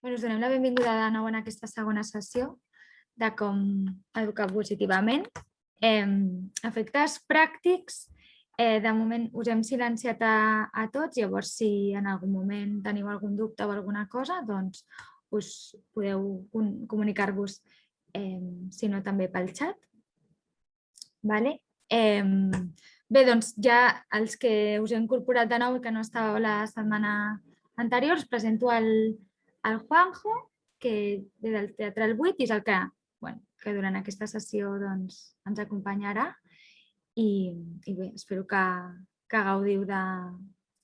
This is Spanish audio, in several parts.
Bueno, us donem la benvinguda de nou en aquesta segona sessió de com educar positivament. Eh, efectes pràctics, eh, de moment us hem silenciat a, a tots, llavors si en algun moment teniu algun dubte o alguna cosa, doncs us podeu comunicar-vos, eh, si no també pel xat. Vale? Eh, bé, doncs ja els que us he incorporat de nou i que no estàveu la setmana anterior, us presento el, el Juanjo, que ve del Teatre El Buit i és el que, bueno, que durant aquesta sessió doncs, ens acompanyarà. I, i bé, espero que, que gaudiu de,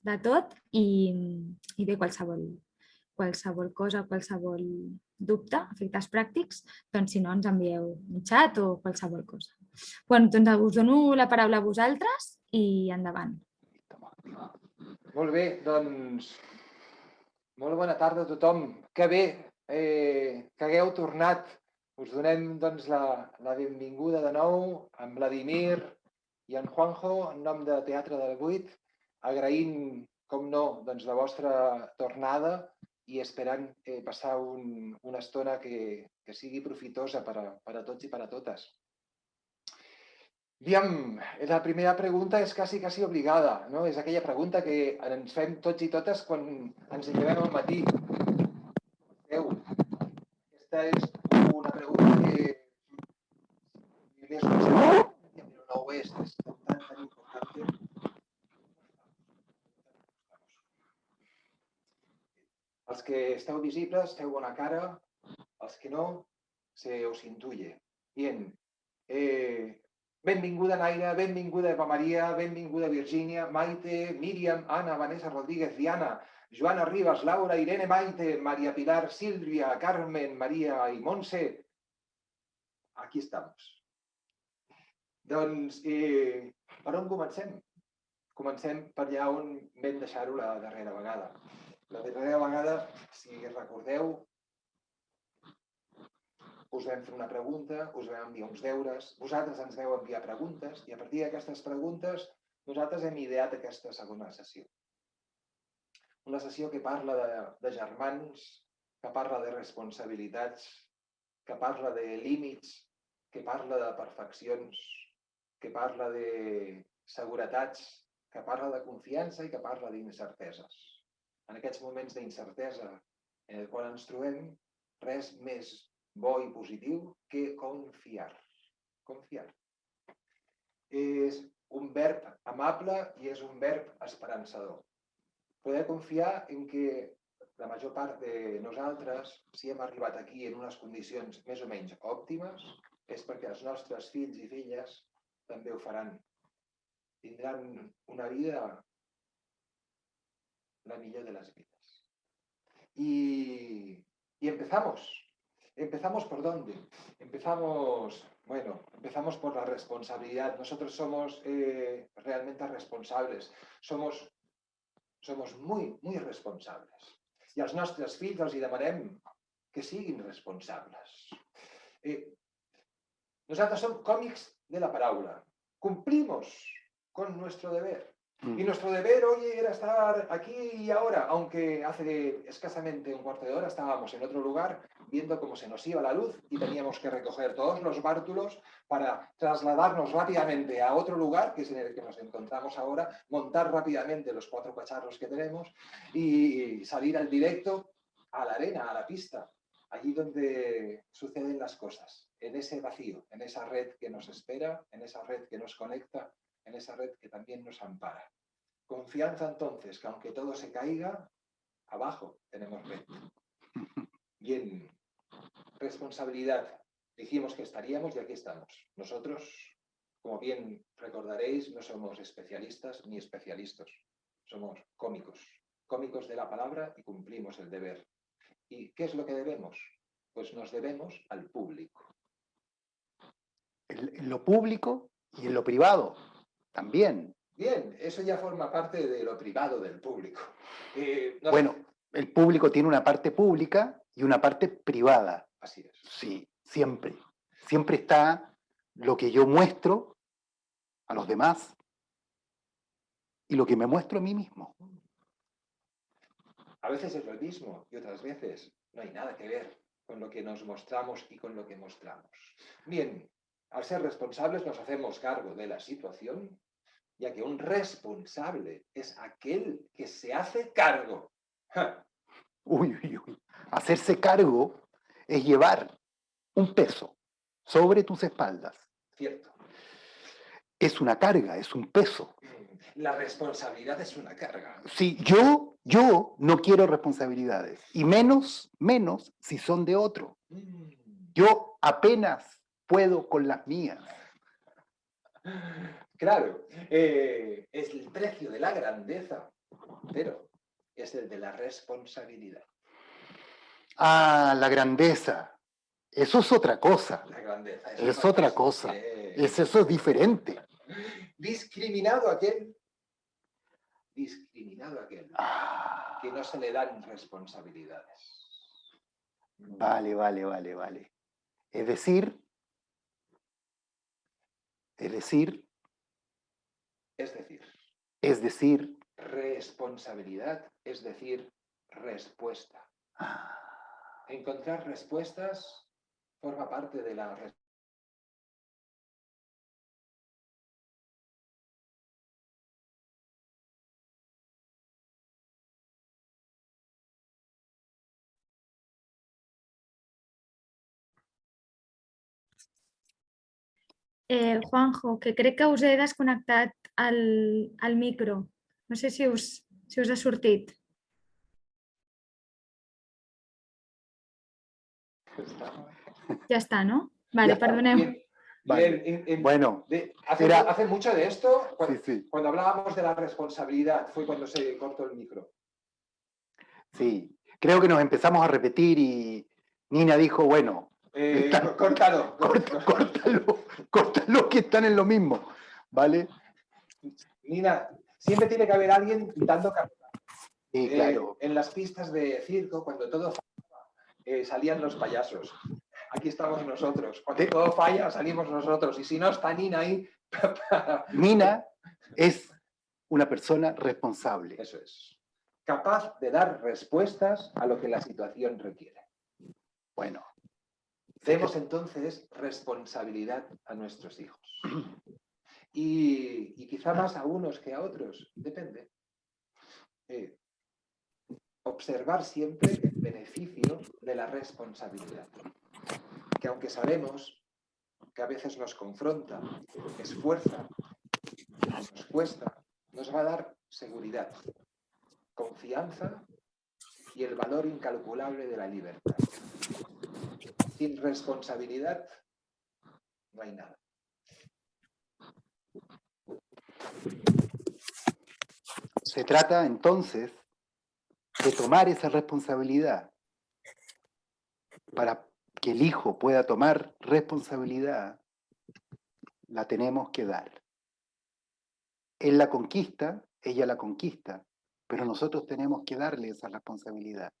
de tot i, i bé, qualsevol, qualsevol cosa, qualsevol dubte, efectes pràctics, doncs si no ens envieu un xat o qualsevol cosa. Bueno, doncs us dono la paraula a vosaltres i endavant. Molt bé, doncs molt bona tarda a tothom. Que bé eh, que hagueu tornat. Us donem doncs, la, la benvinguda de nou amb Vladimir i en Juanjo en nom de Teatre del Buit, agraint, com no, doncs, la vostra tornada i esperant eh, passar un, una estona que, que sigui profitosa per a, per a tots i per a totes. Aviam, la primera pregunta és quasi, quasi obligada, no? És aquella pregunta que ens fem tots i totes quan ens llevem al matí. Déu, aquesta és una pregunta que més però no ho és, és tan, tan important. Els que esteu visibles, teniu bona cara, els que no, se os intuye. Bien, eh, Benvinguda Naira, benvinguda Eva Maria, benvinguda Virgínia, Maite, Míriam, Anna, Vanessa Rodríguez, Diana, Joana Ribas, Laura, Irene Maite, María Pilar, Sílvia, Carmen, Maria i Montse. Aquí estamos. Doncs, eh, per on comencem? Comencem per allà on vam deixar-ho la darrera vegada. La darrera vegada, si recordeu, us vam fer una pregunta, us vam enviar uns deures, vosaltres ens veu enviar preguntes i a partir d'aquestes preguntes nosaltres hem ideat aquesta segona sessió. Una sessió que parla de, de germans, que parla de responsabilitats, que parla de límits, que parla de perfeccions, que parla de seguretats, que parla de confiança i que parla d'incerteses. En aquests moments d'incertesa en el qual ens trobem, res més bo i positiu que confiar. Confiar. És un verb amable i és un verb esperançador. Poder confiar en que la major part de nosaltres, si hem arribat aquí en unes condicions més o menys òptimes, és perquè els nostres fills i filles també ho faran. Tindran una vida la millor de les vides. Y, y empezamos. ¿Empezamos por dónde? Empezamos, bueno, empezamos por la responsabilidad. Nosotros somos eh, realmente responsables. Somos, somos muy, muy responsables. I als nostres fills els hi demanem que siguin responsables. Eh, nosaltres som còmics de la paraula. Cumplimos con nuestro deber. Mm. Y nuestro deber hoy era estar aquí y ahora, aunque hace escasamente un cuarto de hora estábamos en otro lugar viendo cómo se nos iba la luz y teníamos que recoger todos los bártulos para trasladarnos rápidamente a otro lugar, que es en el que nos encontramos ahora, montar rápidamente los cuatro cacharros que tenemos y salir al directo a la arena, a la pista, allí donde suceden las cosas, en ese vacío, en esa red que nos espera, en esa red que nos conecta en esa red que también nos ampara. Confianza entonces, que aunque todo se caiga, abajo tenemos red. Bien, responsabilidad. Dijimos que estaríamos y aquí estamos. Nosotros, como bien recordaréis, no somos especialistas ni especialistas. Somos cómicos. Cómicos de la palabra y cumplimos el deber. ¿Y qué es lo que debemos? Pues nos debemos al público. En lo público y en lo privado. También. Bien, eso ya forma parte de lo privado del público. Eh, bueno, el público tiene una parte pública y una parte privada. Así es. Sí, siempre. Siempre está lo que yo muestro a los demás y lo que me muestro a mí mismo. A veces es lo mismo y otras veces no hay nada que ver con lo que nos mostramos y con lo que mostramos. Bien, al ser responsables nos hacemos cargo de la situación, ya que un responsable es aquel que se hace cargo. Uy, uy, uy. Hacerse cargo es llevar un peso sobre tus espaldas. Cierto. Es una carga, es un peso. La responsabilidad es una carga. Si yo, yo no quiero responsabilidades, y menos, menos si son de otro. Mm. Yo apenas puedo con las mías. Claro, eh, es el precio de la grandeza, pero es el de la responsabilidad. Ah, la grandeza. Eso es otra cosa. La grandeza. Es otra cosa. Es eso es diferente. discriminado aquel, discriminado aquel, Ah, que no se le dan responsabilidades. vale, vale, vale, vale. Es decir, es decir, Es decir, es decir, responsabilidad, es decir, respuesta. ah, Encontrar respuestas forma parte de la Eh, Juanjo, que crec que us he desconnectat el, el micro. No sé si us, si us ha sortit. Ja està, no? Vale, está, perdoneu. Bien, Vale. bien, en- en- Bueno, de- hace, Era- hace mucho de esto, cuando, sí, cuando hablábamos de la responsabilidad, fue cuando se cortó el micro. sí. Creo que nos empezamos a repetir y Nina dijo, bueno, Eh, Está- co- córtalo. corta- córtalo, córtalo que están en lo mismo, ¿vale? Nina, siempre tiene que haber alguien dando carta. Sí, Eh, claro. en las pistas de circo, cuando todo eh, salían los payasos. Aquí estamos nosotros. Cuando todo falla, salimos nosotros. Y si no está Nina ahí, Nina es una persona responsable. eso es. Capaz de dar respuestas a lo que la situación requiere. Bueno, Demos entonces responsabilidad a nuestros hijos. Y, y quizá más a unos que a otros, depende. Eh, observar siempre beneficio de la responsabilidad. Que aunque sabemos que a veces nos confronta, esfuerza, nos cuesta, nos va a dar seguridad, confianza y el valor incalculable de la libertad. Sin responsabilidad no hay nada. se trata entonces de tomar esa responsabilidad. Para que el hijo pueda tomar responsabilidad, la tenemos que dar. Él la conquista, ella la conquista, pero nosotros tenemos que darle esa responsabilidad.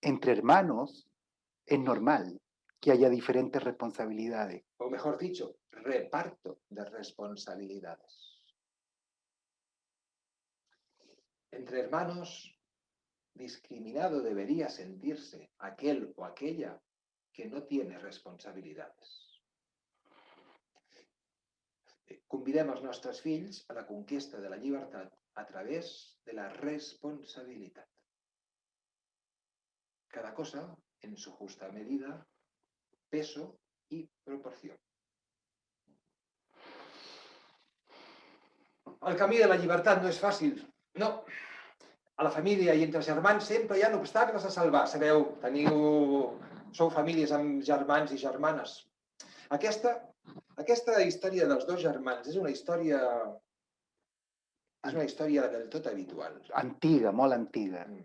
Entre hermanos es normal que haya diferentes responsabilidades. O mejor dicho, reparto de responsabilidades. Entre hermanos, discriminado debería sentirse aquel o aquella que no tiene responsabilidades. Convidem els nostres fills a la conquesta de la llibertat a través de la responsabilitat. Cada cosa en su justa medida, peso y proporción. El camí de la llibertat no és fàcil, no. A la família i entre germans sempre hi ha obstacles a salvar. Sabeu, teniu... Sou famílies amb germans i germanes. Aquesta, aquesta història dels dos germans és una història... És una història del tot habitual. Antiga, molt antiga. Mm.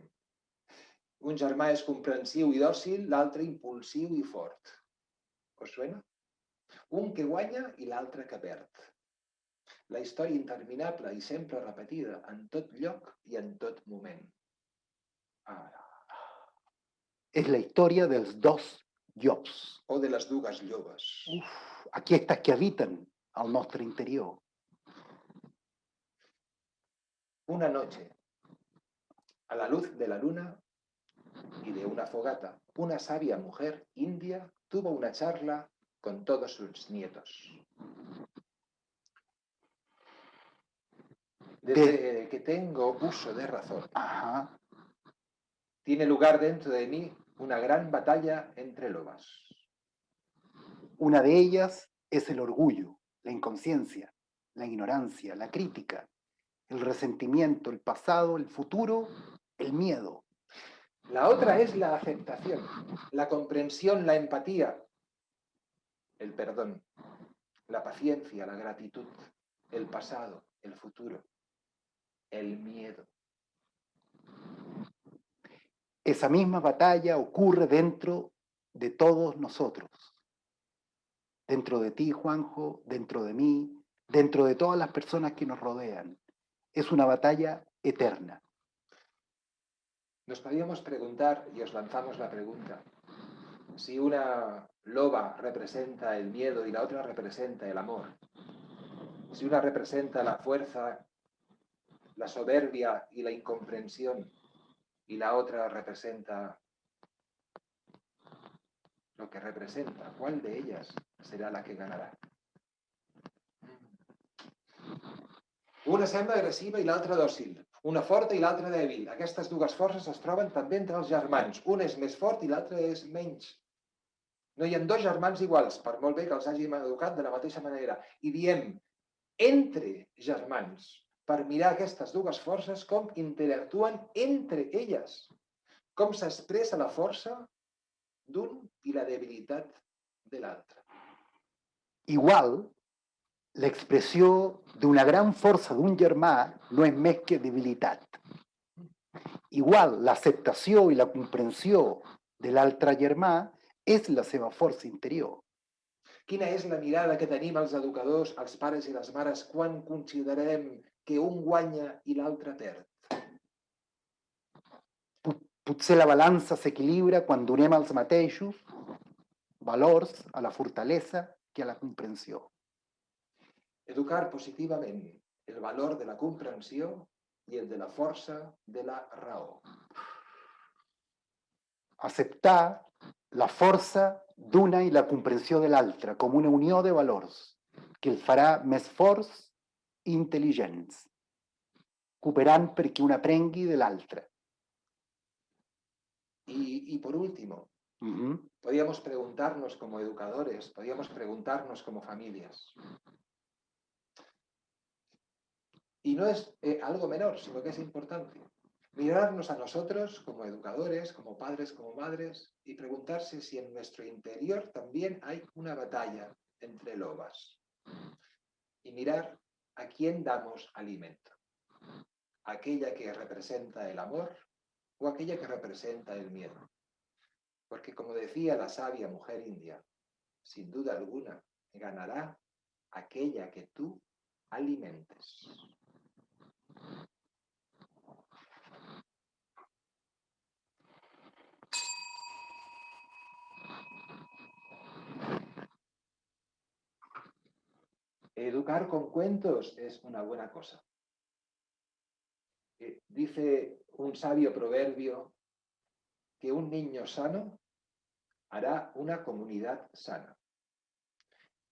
Un germà és comprensiu i dòcil, l'altre impulsiu i fort. Us suena? Un que guanya i l'altre que perd. La història interminable i sempre repetida en tot lloc i en tot moment. Ara. Es la historia de los dos jobs. O de les dues lloves. Uf, aquestes que habiten al nostre interior. Una noche, a la luz de la luna, y de una fogata, una sabia mujer india tuvo una charla con todos sus nietos. Desde que tengo uso de razón, Ajá. tiene lugar dentro de mí una gran batalla entre lobas. Una de ellas es el orgullo, la inconsciencia, la ignorancia, la crítica, el resentimiento, el pasado, el futuro, el miedo. La otra es la aceptación, la comprensión, la empatía, el perdón, la paciencia, la gratitud, el pasado, el futuro, el miedo. Esa misma batalla ocurre dentro de todos nosotros. Dentro de ti, Juanjo, dentro de mí, dentro de todas las personas que nos rodean. Es una batalla eterna. Nos podíamos preguntar, y os lanzamos la pregunta, si una loba representa el miedo y la otra representa el amor, si una representa la fuerza, la soberbia y la incomprensión, y la otra representa lo que representa, ¿cuál de ellas será la que ganarà? Una sembla agressiva i l'altra dòcil, una forta i l'altra dèbil. Aquestes dues forces es troben també entre els germans. Un és més fort i l'altre és menys. No hi ha dos germans iguals, per molt bé que els hàgim educat de la mateixa manera. I diem entre germans, per mirar aquestes dues forces com interactuen entre elles. Com s'expressa la força d'un i la debilitat de l'altre. Igual, l'expressió d'una gran força d'un germà no és més que debilitat. Igual, l'acceptació i la comprensió de l'altre germà és la seva força interior. Quina és la mirada que tenim els educadors, els pares i les mares, quan considerem que un guanya i l'altre perd? Potser la balança s'equilibra quan donem els mateixos valors a la fortalesa que a la comprensió. Educar positivament el valor de la comprensió i el de la força de la raó. Acceptar la força d'una i la comprensió de l'altra com una unió de valors que el farà més forts i intel·ligents, cooperant perquè un aprengui de l'altre. Y, y por último, Mhm. podríamos preguntarnos como educadores, podríamos preguntarnos como familias. Y no es eh, algo menor, sino que es importante. Mirarnos a nosotros como educadores, como padres, como madres, y preguntarse si en nuestro interior también hay una batalla entre lobas. Y mirar a quién damos alimento. Aquella que representa el amor o aquella que representa el miedo. Porque como decía la sabia mujer india, sin duda alguna ganará aquella que tú alimentes. Educar con cuentos es una buena cosa. Eh, dice un sabio proverbio que un niño sano hará una comunidad sana.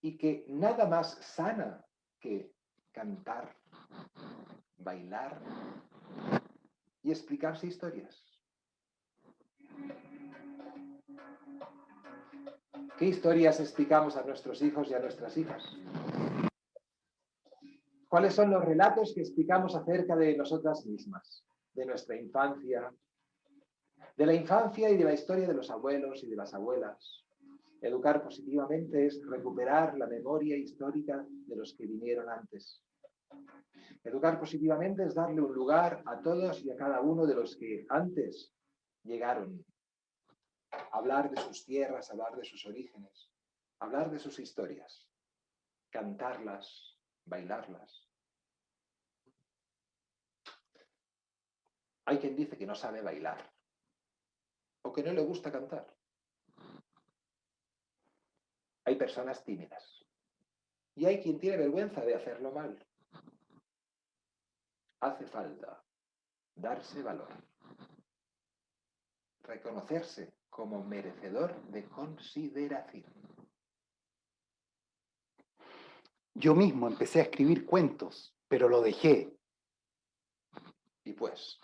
Y que nada más sana que cantar, bailar y explicarse historias. ¿Qué historias explicamos a nuestros hijos y a nuestras hijas? ¿Cuáles son los relatos que explicamos acerca de nosotras mismas, de nuestra infancia, de la infancia y de la historia de los abuelos y de las abuelas? Educar positivamente es recuperar la memoria histórica de los que vinieron antes. Educar positivamente es darle un lugar a todos y a cada uno de los que antes llegaron. Hablar de sus tierras, hablar de sus orígenes, hablar de sus historias, cantarlas, bailarlas. Hay quien dice que no sabe bailar o que no le gusta cantar. Hay personas tímidas y hay quien tiene vergüenza de hacerlo mal. Hace falta darse valor. reconocerse como merecedor de consideración. Yo mismo empecé a escribir cuentos, pero lo dejé. Y pues,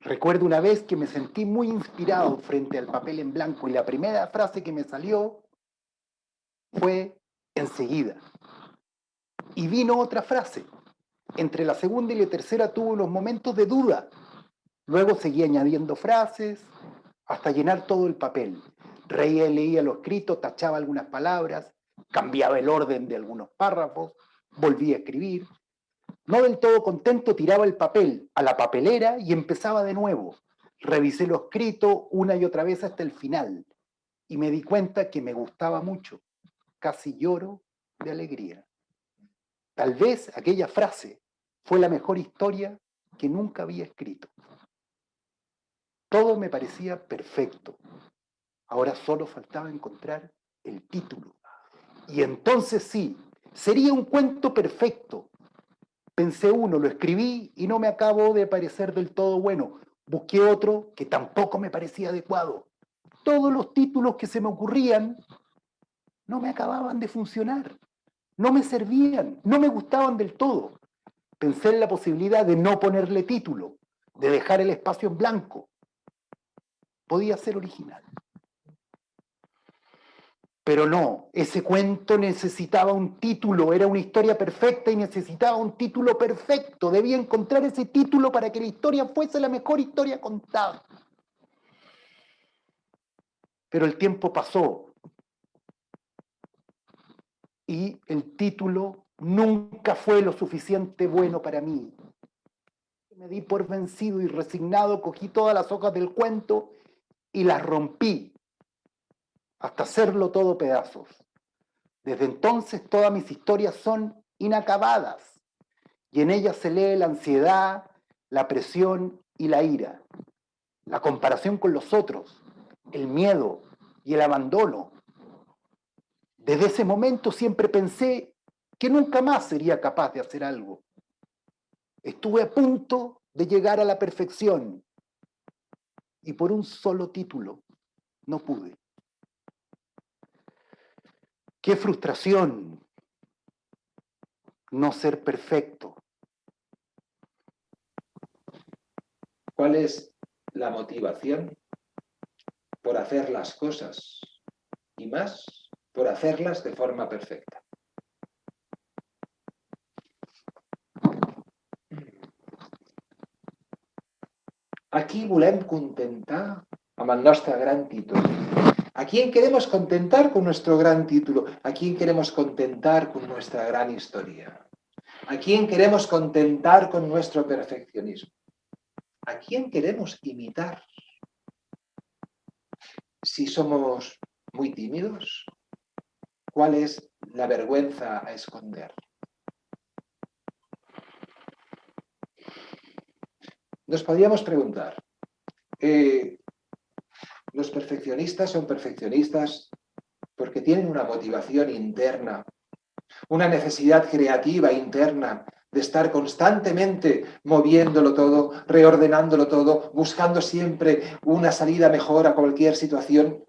Recuerdo una vez que me sentí muy inspirado frente al papel en blanco y la primera frase que me salió fue enseguida. Y vino otra frase. Entre la segunda y la tercera tuve unos momentos de duda. Luego seguí añadiendo frases hasta llenar todo el papel. Reía y leía lo escrito, tachaba algunas palabras, cambiaba el orden de algunos párrafos, volvía a escribir. No del todo contento, tiraba el papel a la papelera y empezaba de nuevo. Revisé lo escrito una y otra vez hasta el final y me di cuenta que me gustaba mucho. Casi lloro de alegría. Tal vez aquella frase fue la mejor historia que nunca había escrito. Todo me parecía perfecto. Ahora solo faltaba encontrar el título. Y entonces sí, sería un cuento perfecto. Pensé uno, lo escribí y no me acabó de parecer del todo bueno. Busqué otro que tampoco me parecía adecuado. Todos los títulos que se me ocurrían no me acababan de funcionar. No me servían, no me gustaban del todo. Pensé en la posibilidad de no ponerle título, de dejar el espacio en blanco. Podía ser original. Pero no, ese cuento necesitaba un título, era una historia perfecta y necesitaba un título perfecto. Debía encontrar ese título para que la historia fuese la mejor historia contada. Pero el tiempo pasó y el título nunca fue lo suficiente bueno para mí. Me di por vencido y resignado, cogí todas las hojas del cuento y las rompí hasta hacerlo todo pedazos. Desde entonces todas mis historias son inacabadas y en ellas se lee la ansiedad, la presión y la ira, la comparación con los otros, el miedo y el abandono. Desde ese momento siempre pensé que nunca más sería capaz de hacer algo. Estuve a punto de llegar a la perfección y por un solo título no pude. Qué frustración no ser perfecto. ¿Cuál es la motivación por hacer las cosas y más por hacerlas de forma perfecta? Aquí volem contentar amb el nostre gran títol. ¿A quién queremos contentar con nuestro gran título? ¿A quién queremos contentar con nuestra gran historia? ¿A quién queremos contentar con nuestro perfeccionismo? ¿A quién queremos imitar? Si somos muy tímidos, ¿cuál es la vergüenza a esconder? Nos podríamos preguntar, eh, los perfeccionistas son perfeccionistas porque tienen una motivación interna, una necesidad creativa interna de estar constantemente moviéndolo todo, reordenándolo todo, buscando siempre una salida mejor a cualquier situación.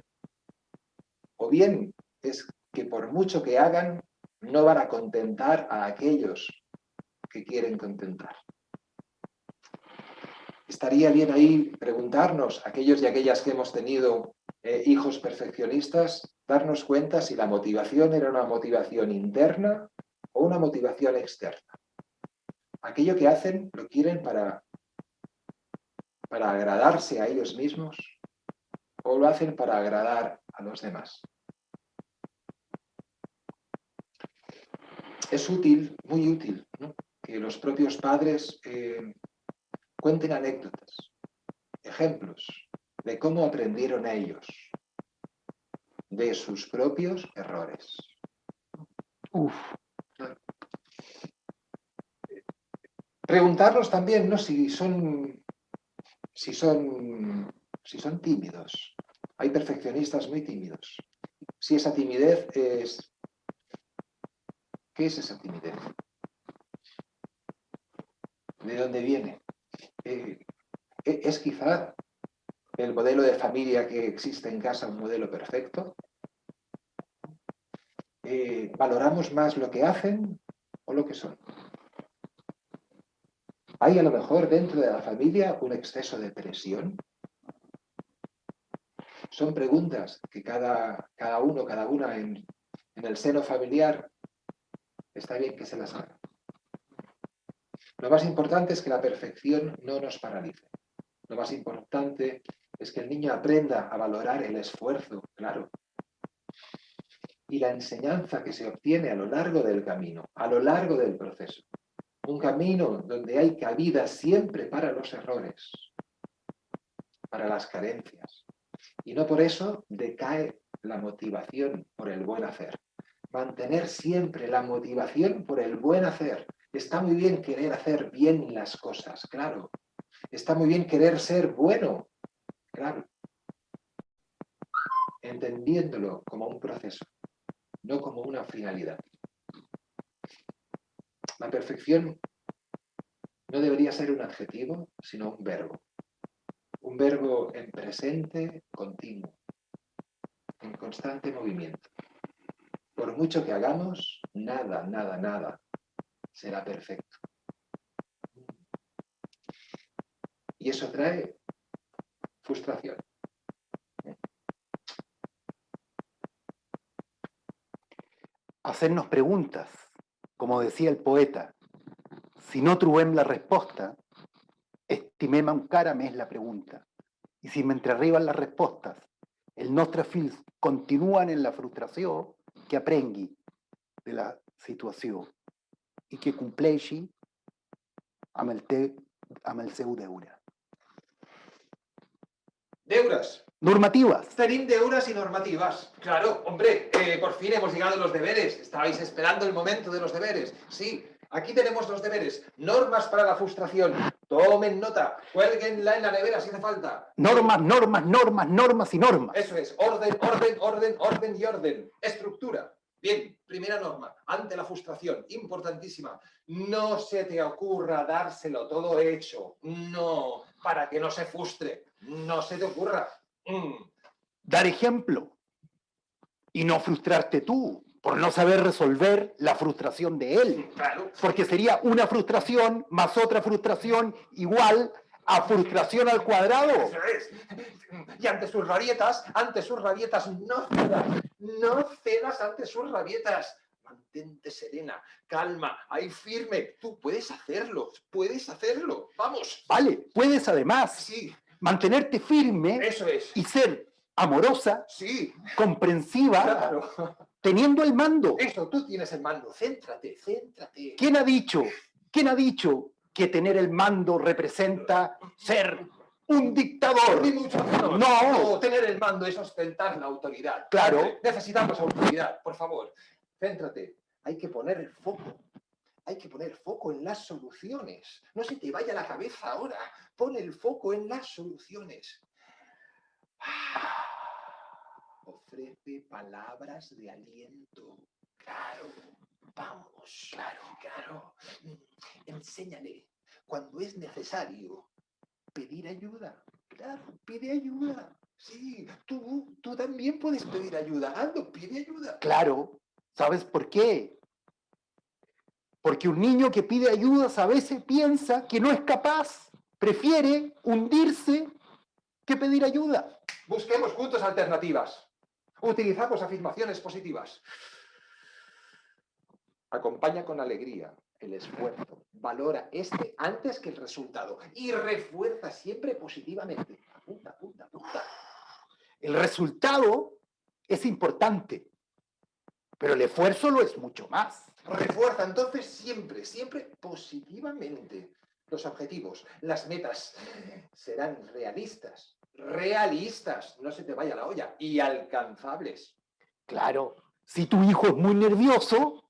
O bien es que por mucho que hagan, no van a contentar a aquellos que quieren contentar. Estaría bien ahí preguntarnos, aquellos y aquellas que hemos tenido eh, hijos perfeccionistas, darnos cuenta si la motivación era una motivación interna o una motivación externa. Aquello que hacen lo quieren para, para agradarse a ellos mismos o lo hacen para agradar a los demás. Es útil, muy útil, que los propios padres eh, Cuenten anécdotas, ejemplos de cómo aprendieron ellos de sus propios errores. Uf. Preguntarlos también, ¿no? Si son, si son, si son tímidos. Hay perfeccionistas muy tímidos. Si esa timidez es... ¿Qué es esa timidez? ¿De dónde viene? Eh, e-, es quizá el modelo de familia que existe en casa, un modelo perfecto. Eh, valoramos más lo que hacen o lo que son. Hay a lo mejor dentro de la familia un exceso de presión. Son preguntas que cada, cada uno, cada una en, en el seno familiar está bien que se las haga. Lo más importante es que la perfección no nos paralice. Lo más importante es que el niño aprenda a valorar el esfuerzo, claro, y la enseñanza que se obtiene a lo largo del camino, a lo largo del proceso. Un camino donde hay cabida siempre para los errores, para las carencias. Y no por eso decae la motivación por el buen hacer. Mantener siempre la motivación por el buen hacer. Está muy bien querer hacer bien las cosas, claro. Está muy bien querer ser bueno, claro. Entendiéndolo como un proceso, no como una finalidad. La perfección no debería ser un adjetivo, sino un verbo. Un verbo en presente continuo, en constante movimiento. Por mucho que hagamos, nada, nada, nada será perfecto. Y eso trae frustración. Hacernos preguntas, como decía el poeta, si no trobem la resposta, estimem encara més la pregunta. I si mentre arriben les respostes els nostres fills continuen en la frustració, que aprengui de la situació i que compleixi amb el, te, amb el seu deure. Deures. Normativas. Tenim deures y normativas. Claro, hombre, eh, por fin hemos llegado a los deberes. Estabais esperando el momento de los deberes. Sí, aquí tenemos los deberes. Normas para la frustración. Tomen nota. Cuélguenla en la nevera si hace falta. Normas, normas, normas, normas y normas. Eso es. Orden, orden, orden, orden y orden. Estructura. Bien, primera norma. Ante la frustración. Importantísima. No se te ocurra dárselo todo hecho. No. Para que no se frustre. No se te ocurra. Mm. Dar ejemplo y no frustrarte tú por no saber resolver la frustración de él. Claro. Porque sería una frustración más otra frustración igual a frustración al cuadrado. Eso es. Y ante sus rabietas, ante sus rabietas, no cedas, no cedas ante sus rabietas. Mantente serena, calma, ahí firme. Tú puedes hacerlo, puedes hacerlo. Vamos. Vale, puedes además Sí, mantenerte firme eso es. y ser amorosa, Sí, comprensiva, claro. teniendo el mando. Eso, tú tienes el mando. Céntrate, céntrate. ¿Quién ha dicho? ¿Quién ha dicho que tener el mando representa ser un dictador? No. tener el mando es ostentar la autoridad. Claro. Necesitamos autoridad, por favor. Céntrate. Hay que poner el foco. Hay que poner foco en las soluciones. No se te vaya la cabeza ahora. Pon el foco en las soluciones. Ofrece palabras de aliento. Claro. Vamos. Claro, claro. Enséñale cuando es necesario pedir ayuda. Claro, pide ayuda. Sí, tú, tú también puedes pedir ayuda. Ando, pide ayuda. Claro, ¿sabes por qué? Porque un niño que pide ayudas a veces piensa que no es capaz, prefiere hundirse que pedir ayuda. Busquemos juntos alternativas. Utilizamos afirmaciones positivas. Acompaña con alegría el esfuerzo. Valora este antes que el resultado. Y refuerza siempre positivamente. Apunta, apunta, apunta. El resultado es importante, pero el esfuerzo lo es mucho más. Refuerza entonces siempre, siempre positivamente. Los objetivos, las metas serán realistas. Realistas, no se te vaya la olla. Y alcanzables. Claro, si tu hijo es muy nervioso,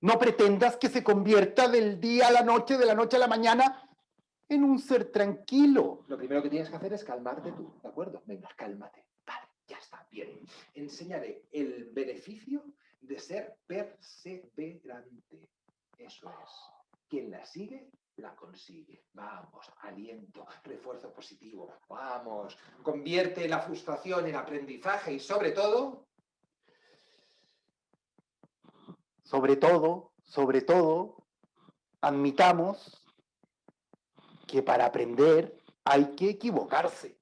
no pretendas que se convierta del día a la noche, de la noche a la mañana, en un ser tranquilo. Lo primero que tienes que hacer es calmarte tú, ¿de acuerdo? Venga, cálmate. Vale, ya está, bien. Enseñaré el beneficio de ser perseverante. Eso es. Quien la sigue, la consigue. Vamos, aliento, refuerzo positivo. Vamos, convierte la frustración en aprendizaje y sobre todo, Sobre todo, sobre todo, admitamos que para aprender hay que equivocarse.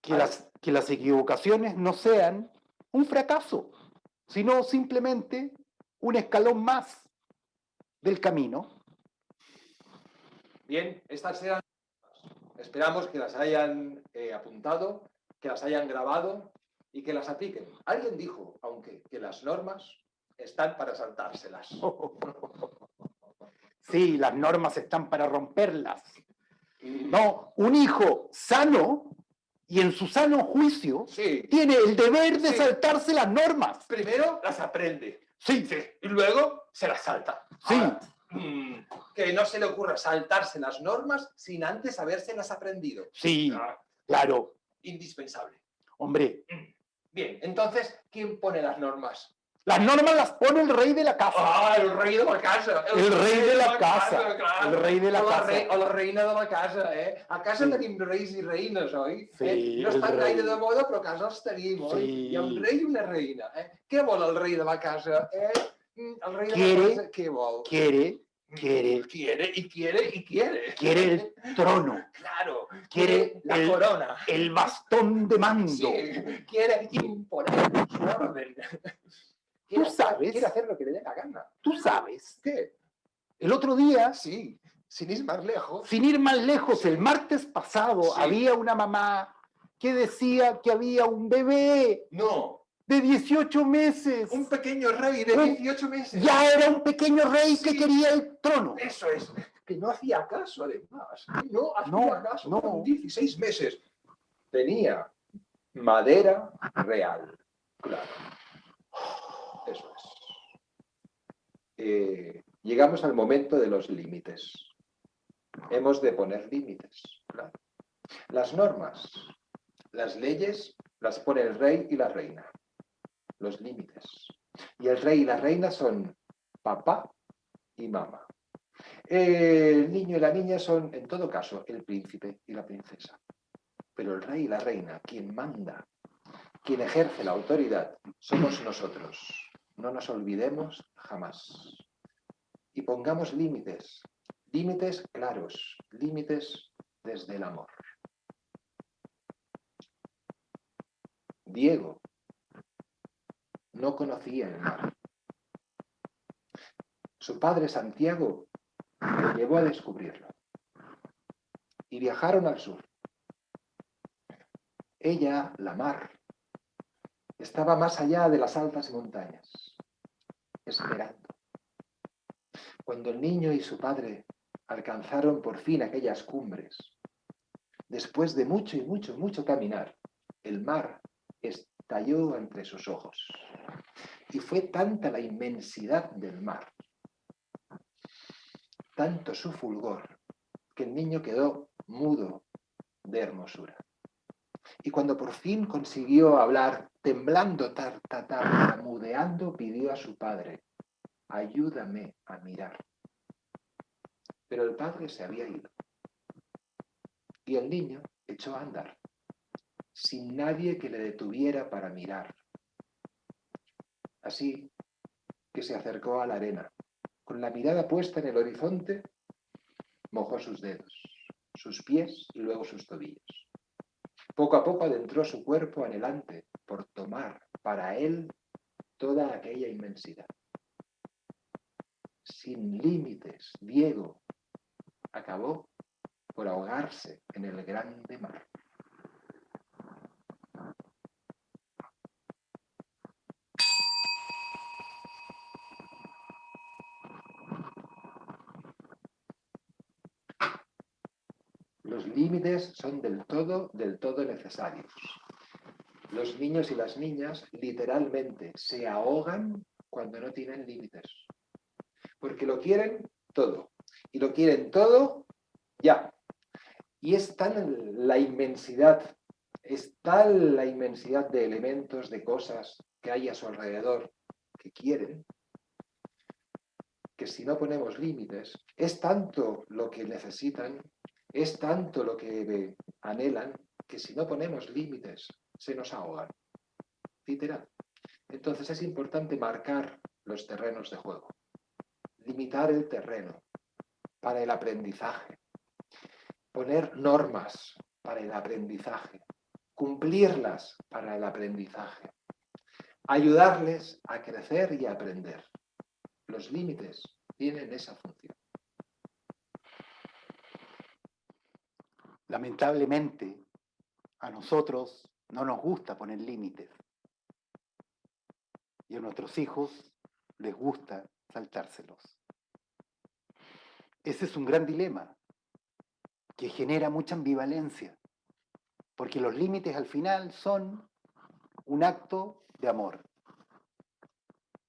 Que las, que las equivocaciones no sean un fracaso, sino simplemente un escalón más del camino. Bien, estas eran... Esperamos que las hayan eh, apuntado, que las hayan grabado y que las apliquen. Alguien dijo, aunque, que las normas están para saltárselas. Sí, las normas están para romperlas. No, un hijo sano y en su sano juicio Sí, tiene el deber de Sí. saltarse las normas. primero las aprende Sí, y luego se las salta. Sí. Ahora, mm, que no se le ocurra saltarse las normas sin antes habérselas aprendido. sí, Ah, claro. indispensable. Hombre, Bien, entonces, ¿quién pone las normas? las normas las pone el rey de la casa. Ah, el rei de la casa. El rei de la casa, clar. el rei de la o casa. rei- o la reina de la casa, eh? A casa Sí. tenim reis i reines, oi? Sí, eh? No el estan rei. gaire de moda, però a casa els tenim, oi? Sí. Hi ha un rei i una reina, eh? Què vol el rei de la casa, eh? Mm, El rei de Quiere- la casa, què vol? Quiere, quiere, Quiere, y quiere, y quiere. quiere el trono, Claro, quiere la el- corona. el bastón de mando. Sí, quiere imponer su orden. Quiere hacer- sabes. Quiere hacer lo que le dé la gana. Tú sabes, ¿Qué? el otro día, Sí, sin ir más lejos. sin ir más lejos, el martes pasado Sí. había una mamá que decía que había un bebé No, de 18 meses. un pequeño rey de Un- 18 meses. Ya era un pequeño rey que quería el trono. Eso es. Que no hacía caso, además. No hacía No, caso. no. Con 16 meses. Tenía madera real. Claro. Eso es. Eh, llegamos al momento de los límites. Hemos de poner límites. claro. Las normas, las leyes las pone el rey y la reina. Los límites. Y el rey y la reina son papá y mamá. El niño y la niña son, en todo caso, el príncipe y la princesa. Pero el rey y la reina, quien manda, quien ejerce la autoridad, somos nosotros. No nos olvidemos jamás. Y pongamos límites, límites claros, límites desde el amor. Diego no conocía el mar. Su padre Santiago le llevó a descubrirlo. Y viajaron al sur. Ella, la mar, estaba más allá de las altas montañas, esperando. Cuando el niño y su padre alcanzaron por fin aquellas cumbres, después de mucho y mucho, mucho caminar, el mar estalló entre sus ojos. Y fue tanta la inmensidad del mar, tanto su fulgor, que el niño quedó mudo de hermosura. Y cuando por fin consiguió hablar, temblando, tar, tar, tartamudeando, pidió a su padre, ayúdame a mirar. Pero el padre se había ido. Y el niño echó a andar, sin nadie que le detuviera para mirar. Así que se acercó a la arena, con la mirada puesta en el horizonte, mojó sus dedos, sus pies y luego sus tobillos. Poco a poco adentró su cuerpo anhelante por tomar para él toda aquella inmensidad. Sin límites, Diego acabó por ahogarse en el grande mar. Son del todo, del todo necesarios. Los niños y las niñas literalmente se ahogan cuando no tienen límites. Porque lo quieren todo. Y lo quieren todo ya. Y es tan la inmensidad, es tal la inmensidad de elementos, de cosas que hay a su alrededor que quieren, que si no ponemos límites, es tanto lo que necesitan, es tanto lo que anhelan, que si no ponemos límites, se nos ahogan. Literal. Entonces es importante marcar los terrenos de juego, limitar el terreno para el aprendizaje, poner normas para el aprendizaje, cumplirlas para el aprendizaje, ayudarles a crecer y a aprender. Los límites tienen esa función. Lamentablemente, a nosotros no nos gusta poner límites. Y a nuestros hijos les gusta saltárselos. Ese es un gran dilema que genera mucha ambivalencia, porque los límites al final son un acto de amor.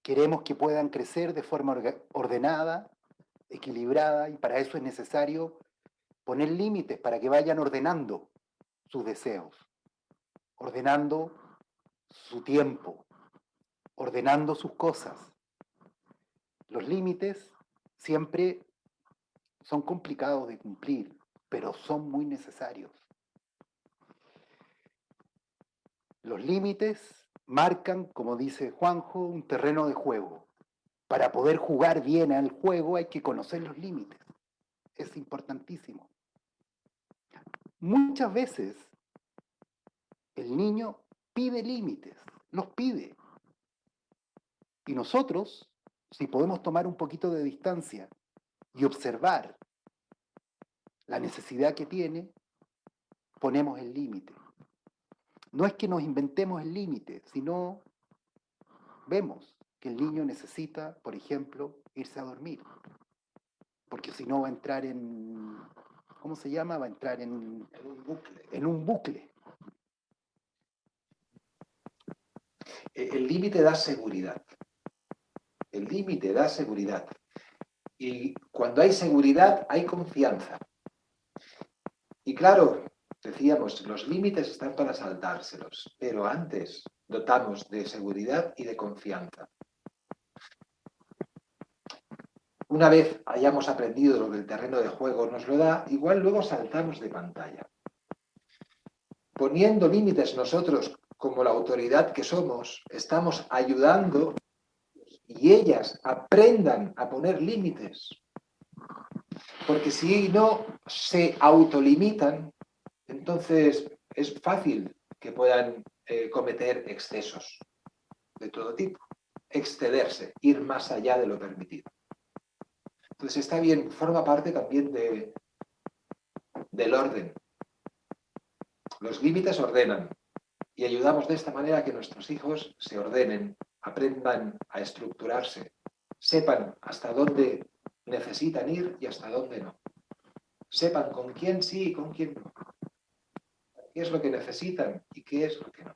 Queremos que puedan crecer de forma ordenada, equilibrada, y para eso es necesario poner límites para que vayan ordenando sus deseos, ordenando su tiempo, ordenando sus cosas. Los límites siempre son complicados de cumplir, pero son muy necesarios. Los límites marcan, como dice Juanjo, un terreno de juego. Para poder jugar bien al juego hay que conocer los límites. Es importantísimo. Muchas veces el niño pide límites, los pide. Y nosotros, si podemos tomar un poquito de distancia y observar la necesidad que tiene, ponemos el límite. No es que nos inventemos el límite, sino vemos que el niño necesita, por ejemplo, irse a dormir. Porque si no va a entrar en, ¿cómo se llama? Va a entrar en, un bucle. En un bucle. E, el límite da seguridad. El límite da seguridad. Y cuando hay seguridad, hay confianza. Y claro, decíamos, los límites están para saltárselos, pero antes dotamos de seguridad y de confianza. Una vez hayamos aprendido lo que el terreno de juego nos lo da, igual luego saltamos de pantalla. Poniendo límites nosotros como la autoridad que somos, estamos ayudando y ellas aprendan a poner límites. Porque si no se autolimitan, entonces es fácil que puedan eh, cometer excesos de todo tipo, excederse, ir más allá de lo permitido. Entonces está bien, forma parte también de, del orden. Los límites ordenan y ayudamos de esta manera a que nuestros hijos se ordenen, aprendan a estructurarse, sepan hasta dónde necesitan ir y hasta dónde no. Sepan con quién sí y con quién no. ¿Qué es lo que necesitan y qué es lo que no?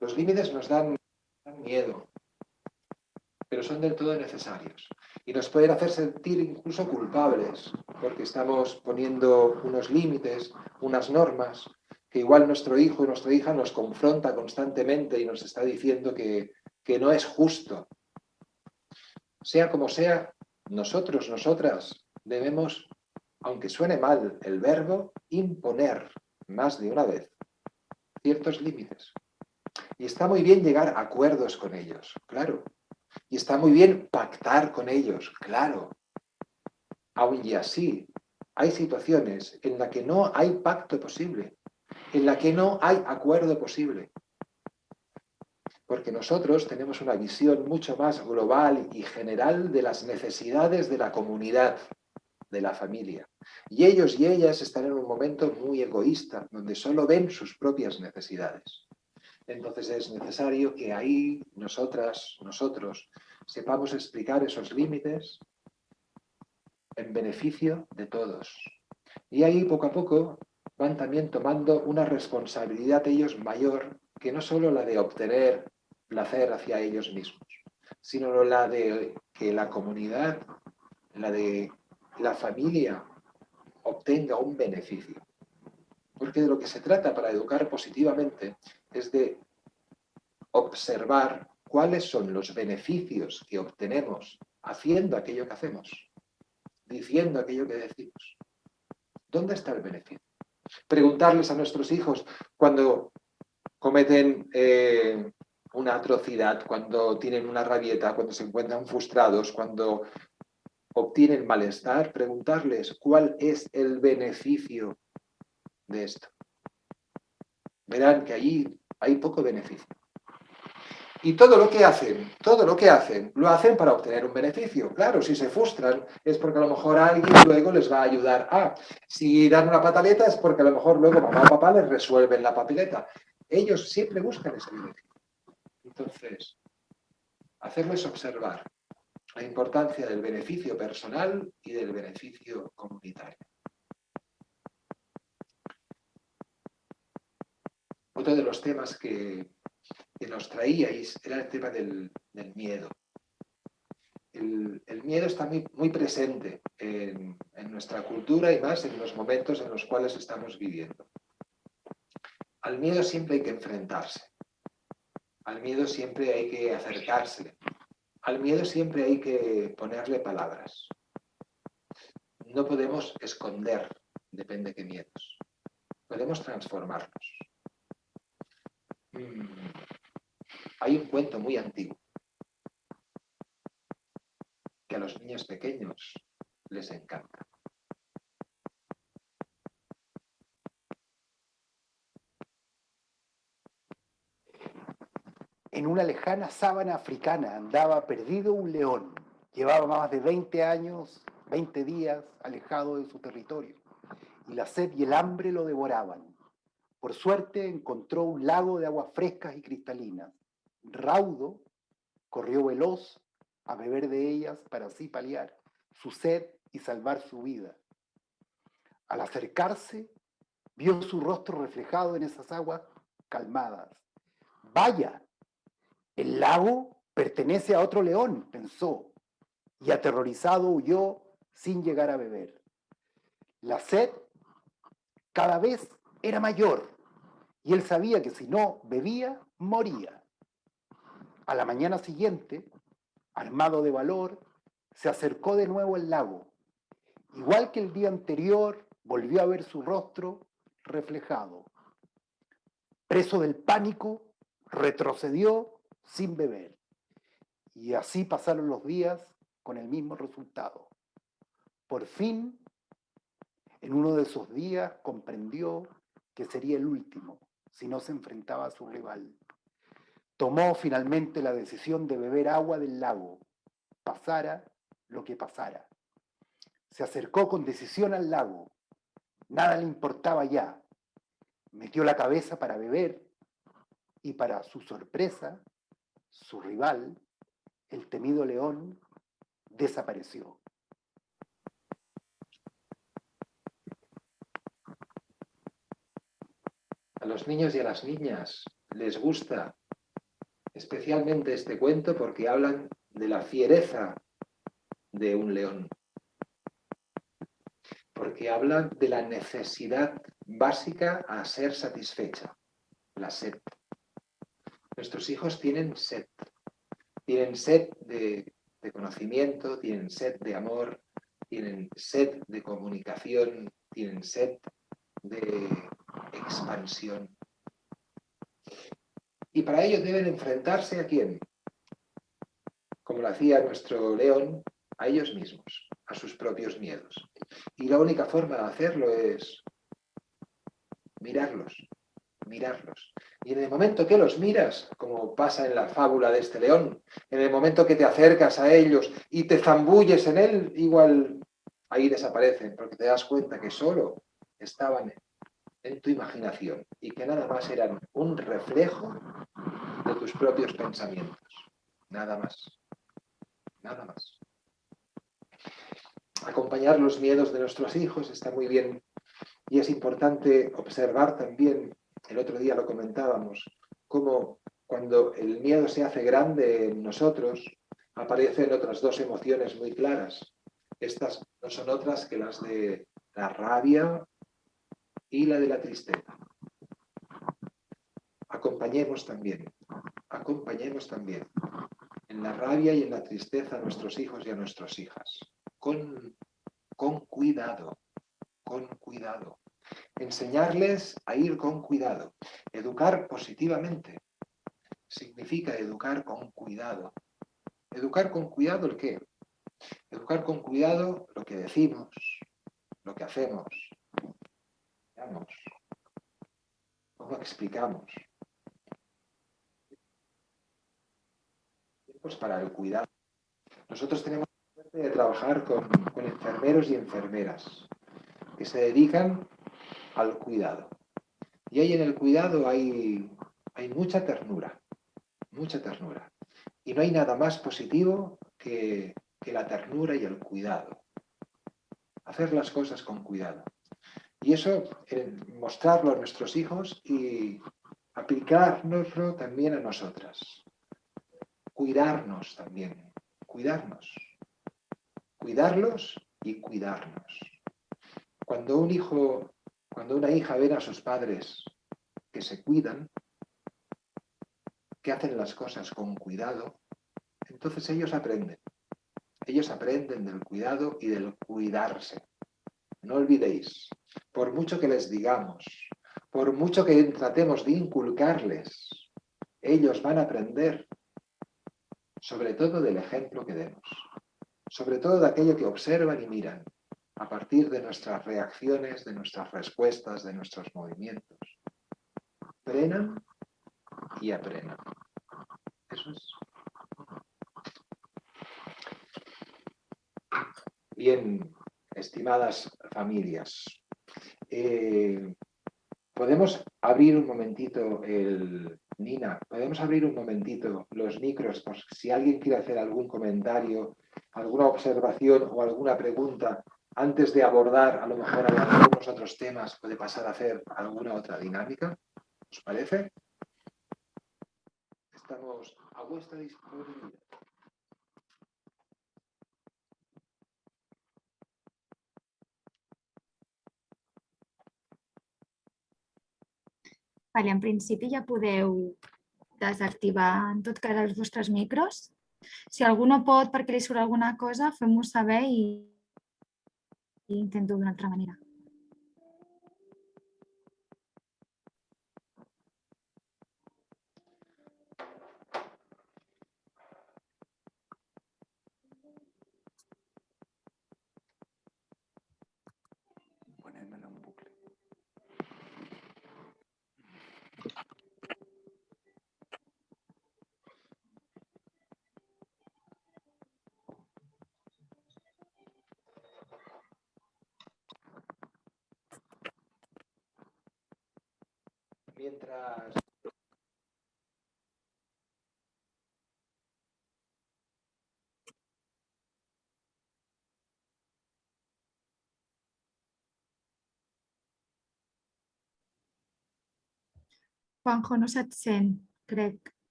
Los límites nos dan miedo, pero son del todo necesarios y nos pueden hacer sentir incluso culpables, porque estamos poniendo unos límites, unas normas, que igual nuestro hijo y nuestra hija nos confronta constantemente y nos está diciendo que, que no es justo. Sea como sea, nosotros, nosotras, debemos, aunque suene mal el verbo, imponer más de una vez ciertos límites. Y está muy bien llegar a acuerdos con ellos, claro, y está muy bien pactar con ellos, claro. Aún y así, hay situaciones en las que no hay pacto posible, en las que no hay acuerdo posible. Porque nosotros tenemos una visión mucho más global y general de las necesidades de la comunidad, de la familia. Y ellos y ellas están en un momento muy egoísta, donde solo ven sus propias necesidades. Entonces es necesario que ahí nosotras, nosotros, sepamos explicar esos límites en beneficio de todos. Y ahí poco a poco van también tomando una responsabilidad ellos mayor que no solo la de obtener placer hacia ellos mismos, sino la de que la comunidad, la de la familia obtenga un beneficio. Porque de lo que se trata para educar positivamente es de observar cuáles son los beneficios que obtenemos haciendo aquello que hacemos, diciendo aquello que decimos. ¿Dónde está el beneficio? Preguntarles a nuestros hijos cuando cometen eh, una atrocidad, cuando tienen una rabieta, cuando se encuentran frustrados, cuando obtienen malestar, preguntarles cuál es el beneficio de esto. Verán que allí hay poco beneficio. Y todo lo que hacen, todo lo que hacen, lo hacen para obtener un beneficio. Claro, si se frustran es porque a lo mejor alguien luego les va a ayudar a. Si dan una pataleta es porque a lo mejor luego mamá o papá les resuelven la papeleta. Ellos siempre buscan ese beneficio. Entonces, hacerles observar la importancia del beneficio personal y del beneficio comunitario. Otro de los temas que, nos traíais era el tema del, miedo. El, miedo está muy, presente en, nuestra cultura y más en los momentos en los cuales estamos viviendo. Al miedo siempre hay que enfrentarse. Al miedo siempre hay que acercarse. Al miedo siempre hay que ponerle palabras. No podemos esconder, depende de qué miedos. Podemos transformarlos. Hay un cuento muy antiguo que a los niños pequeños les encanta. En una lejana sábana africana andaba perdido un león. Llevaba más de 20 años, 20 días alejado de su territorio. Y la sed y el hambre lo devoraban. Por suerte encontró un lago de aguas frescas y cristalinas. Raudo, corrió veloz a beber de ellas para así paliar su sed y salvar su vida. Al acercarse, vio su rostro reflejado en esas aguas calmadas. Vaya, el lago pertenece a otro león, pensó, y aterrorizado huyó sin llegar a beber. La sed cada vez era mayor y él sabía que si no bebía, moría. A la mañana siguiente, armado de valor, se acercó de nuevo al lago. Igual que el día anterior, volvió a ver su rostro reflejado. Preso del pánico, retrocedió sin beber. Y así pasaron los días con el mismo resultado. Por fin, en uno de esos días, comprendió que sería el último si no se enfrentaba a su rival. Tomó finalmente la decisión de beber agua del lago, pasara lo que pasara. Se acercó con decisión al lago. Nada le importaba ya. Metió la cabeza para beber y para su sorpresa, su rival, el temido león, desapareció. Los niños y a las niñas les gusta especialmente este cuento porque hablan de la fiereza de un león. Porque hablan de la necesidad básica a ser satisfecha, la sed. Nuestros hijos tienen sed. Tienen sed de, de conocimiento, tienen sed de amor, tienen sed de comunicación, tienen sed de expansión. Y para ello deben enfrentarse a quién? Como lo hacía nuestro león, a ellos mismos, a sus propios miedos. Y la única forma de hacerlo es mirarlos, mirarlos. Y en el momento que los miras, como pasa en la fábula de este león, en el momento que te acercas a ellos y te zambulles en él, igual ahí desaparecen, porque te das cuenta que solo estaban en tu imaginación y que nada más eran un reflejo de tus propios pensamientos. Nada más. Nada más. Acompañar los miedos de nuestros hijos está muy bien y es importante observar también, el otro día lo comentábamos, cómo cuando el miedo se hace grande en nosotros, aparecen otras dos emociones muy claras. Estas no son otras que las de la rabia y la de la tristeza. Acompañemos también, acompañemos también en la rabia y en la tristeza a nuestros hijos y a nuestras hijas. Con, con cuidado, con cuidado. Enseñarles a ir con cuidado. Educar positivamente significa educar con cuidado. ¿Educar con cuidado el qué? Educar con cuidado lo que decimos, lo que hacemos, cómo explicamos. Pues para el cuidado. Nosotros tenemos la suerte de trabajar con, con enfermeros y enfermeras que se dedican al cuidado. Y ahí en el cuidado hay, hay mucha ternura, mucha ternura. Y no hay nada más positivo que, que la ternura y el cuidado. Hacer las cosas con cuidado. Y eso, mostrarlo a nuestros hijos y aplicárnoslo también a nosotras. Cuidarnos también, cuidarnos. Cuidarlos y cuidarnos. Cuando un hijo, cuando una hija ve a sus padres que se cuidan, que hacen las cosas con cuidado, entonces ellos aprenden. Ellos aprenden del cuidado y del cuidarse. No olvidéis, por mucho que les digamos, por mucho que tratemos de inculcarles, ellos van a aprender sobre todo del ejemplo que demos, sobre todo de aquello que observan y miran, a partir de nuestras reacciones, de nuestras respuestas, de nuestros movimientos. Aprendan y aprendan. Eso es. Bien, estimadas familias, eh, podemos abrir un momentito el... Nina, podemos abrir un momentito los micros por si alguien quiere hacer algún comentario, alguna observación o alguna pregunta antes de abordar a lo mejor algunos otros temas, puede pasar a hacer alguna otra dinámica. ¿Os parece? Estamos a vuestra disponibilidad. Vale, en principi ja podeu desactivar en tot cas els vostres micros. Si algú no pot perquè li surt alguna cosa, fem-ho saber i, i intento d'una altra manera. Mientras Juanjo, no se't sent, crec.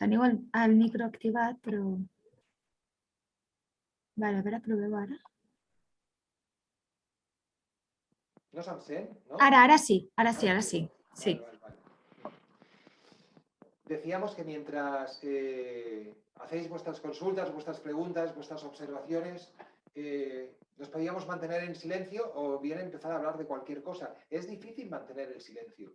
Teniu el, el micro activat, però... Vale, a veure, proveu ara. no se'm sent, ¿no? Ara, ara sí, ara sí, ara sí. Sí. Decíamos que mientras eh, hacéis vuestras consultas, vuestras preguntas, vuestras observaciones, eh, nos podíamos mantener en silencio o bien empezar a hablar de cualquier cosa. Es difícil mantener el silencio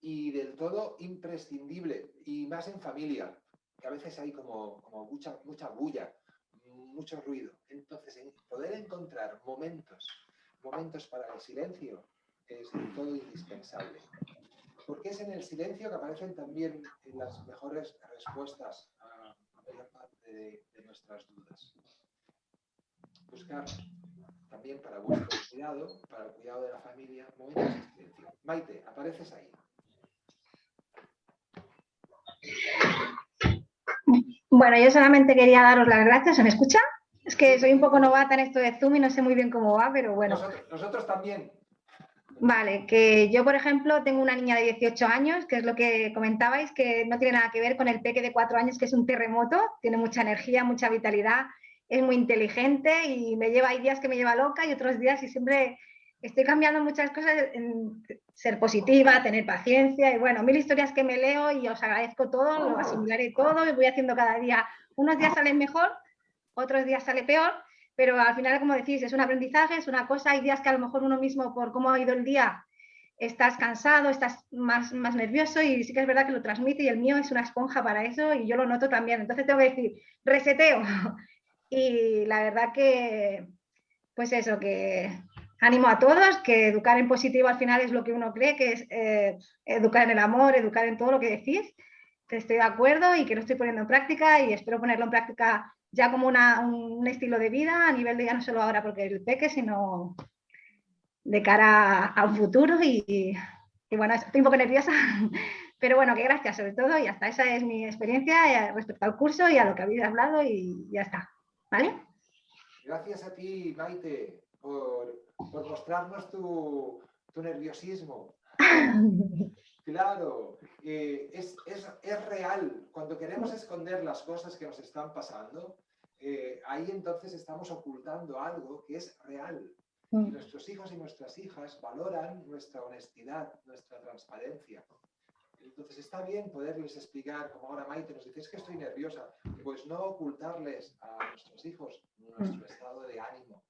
y del todo imprescindible, y más en familia, que a veces hay como, como mucha, mucha bulla, mucho ruido. Entonces, en poder encontrar momentos momentos para el silencio es del todo indispensable. Porque es en el silencio que aparecen también las mejores respuestas a la parte de, de nuestras dudas. Buscar también para vuestro cuidado, para el cuidado de la familia, momentos de silencio. Maite, apareces ahí. Bueno, yo solamente quería daros las gracias. ¿Se me escucha? Es que soy un poco novata en esto de Zoom y no sé muy bien cómo va, pero bueno. Nosotros, nosotros también. Vale, que yo, por ejemplo, tengo una niña de 18 años, que es lo que comentabais, que no tiene nada que ver con el peque de 4 años, que es un terremoto, tiene mucha energía, mucha vitalidad, es muy inteligente y me lleva, hay días que me lleva loca y otros días y siempre estoy cambiando muchas cosas en ser positiva, tener paciencia y bueno, mil historias que me leo y os agradezco todo, lo asimilaré todo y voy haciendo cada día. Unos días salen mejor, otros días sale peor, pero al final, como decís, es un aprendizaje, es una cosa, hay días que a lo mejor uno mismo, por cómo ha ido el día, estás cansado, estás más, más nervioso y sí que es verdad que lo transmite y el mío es una esponja para eso y yo lo noto también. Entonces tengo que decir, reseteo. Y la verdad que, pues eso, que animo a todos, que educar en positivo al final es lo que uno cree, que es eh, educar en el amor, educar en todo lo que decís, que estoy de acuerdo y que lo estoy poniendo en práctica y espero ponerlo en práctica ya como un estilo de vida a nivel de ya no solo ahora porque el peque, sino de cara a un futuro y, bueno, estoy un poco nerviosa, pero bueno, que gracias sobre todo y hasta esa es mi experiencia eh, respecto al curso y a lo que habéis hablado y ya está, ¿vale? Gracias a ti, Maite, por, mostrarnos tu, nerviosismo. Claro, eh, es, real. Cuando queremos esconder las cosas que nos están pasando, eh, ahí entonces estamos ocultando algo que es real. Mm. nuestros hijos y nuestras hijas valoran nuestra honestidad, nuestra transparencia. Entonces está bien poderles explicar, como ahora Maite nos dice, es que estoy nerviosa, pues no ocultarles a nuestros hijos nuestro mm. estado de ánimo,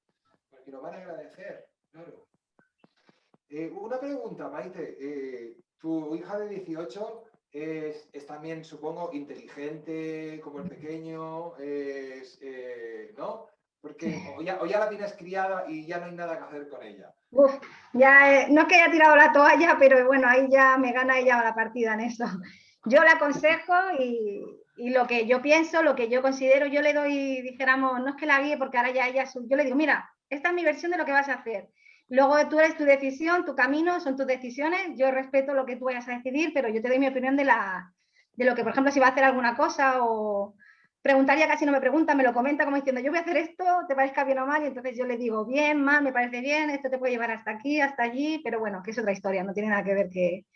porque lo van a agradecer, claro. Eh, una pregunta, Maite, eh, tu hija de 18 es, también, supongo, inteligente como el pequeño, es, eh, ¿no? Porque o ya, la tienes criada y ya no hay nada que hacer con ella. ya, eh, no es que haya tirado la toalla, pero bueno, ahí ya me gana ella la partida en eso. Yo la aconsejo y, lo que yo pienso, lo que yo considero, yo le doy, dijéramos, no es que la guíe porque ahora ya ella, yo le digo, mira, esta es mi versión de lo que vas a hacer. Luego tú eres tu decisión, tu camino, son tus decisiones. Yo respeto lo que tú vayas a decidir, pero yo te doy mi opinión de, la, de lo que, por ejemplo, si va a hacer alguna cosa o, preguntaría casi no me pregunta, me lo comenta como diciendo, yo voy a hacer esto, ¿te parezca bien o mal? Y entonces yo le digo, bien, mal, me parece bien, esto te puede llevar hasta aquí, hasta allí, pero bueno, que es otra historia, no tiene nada que ver que...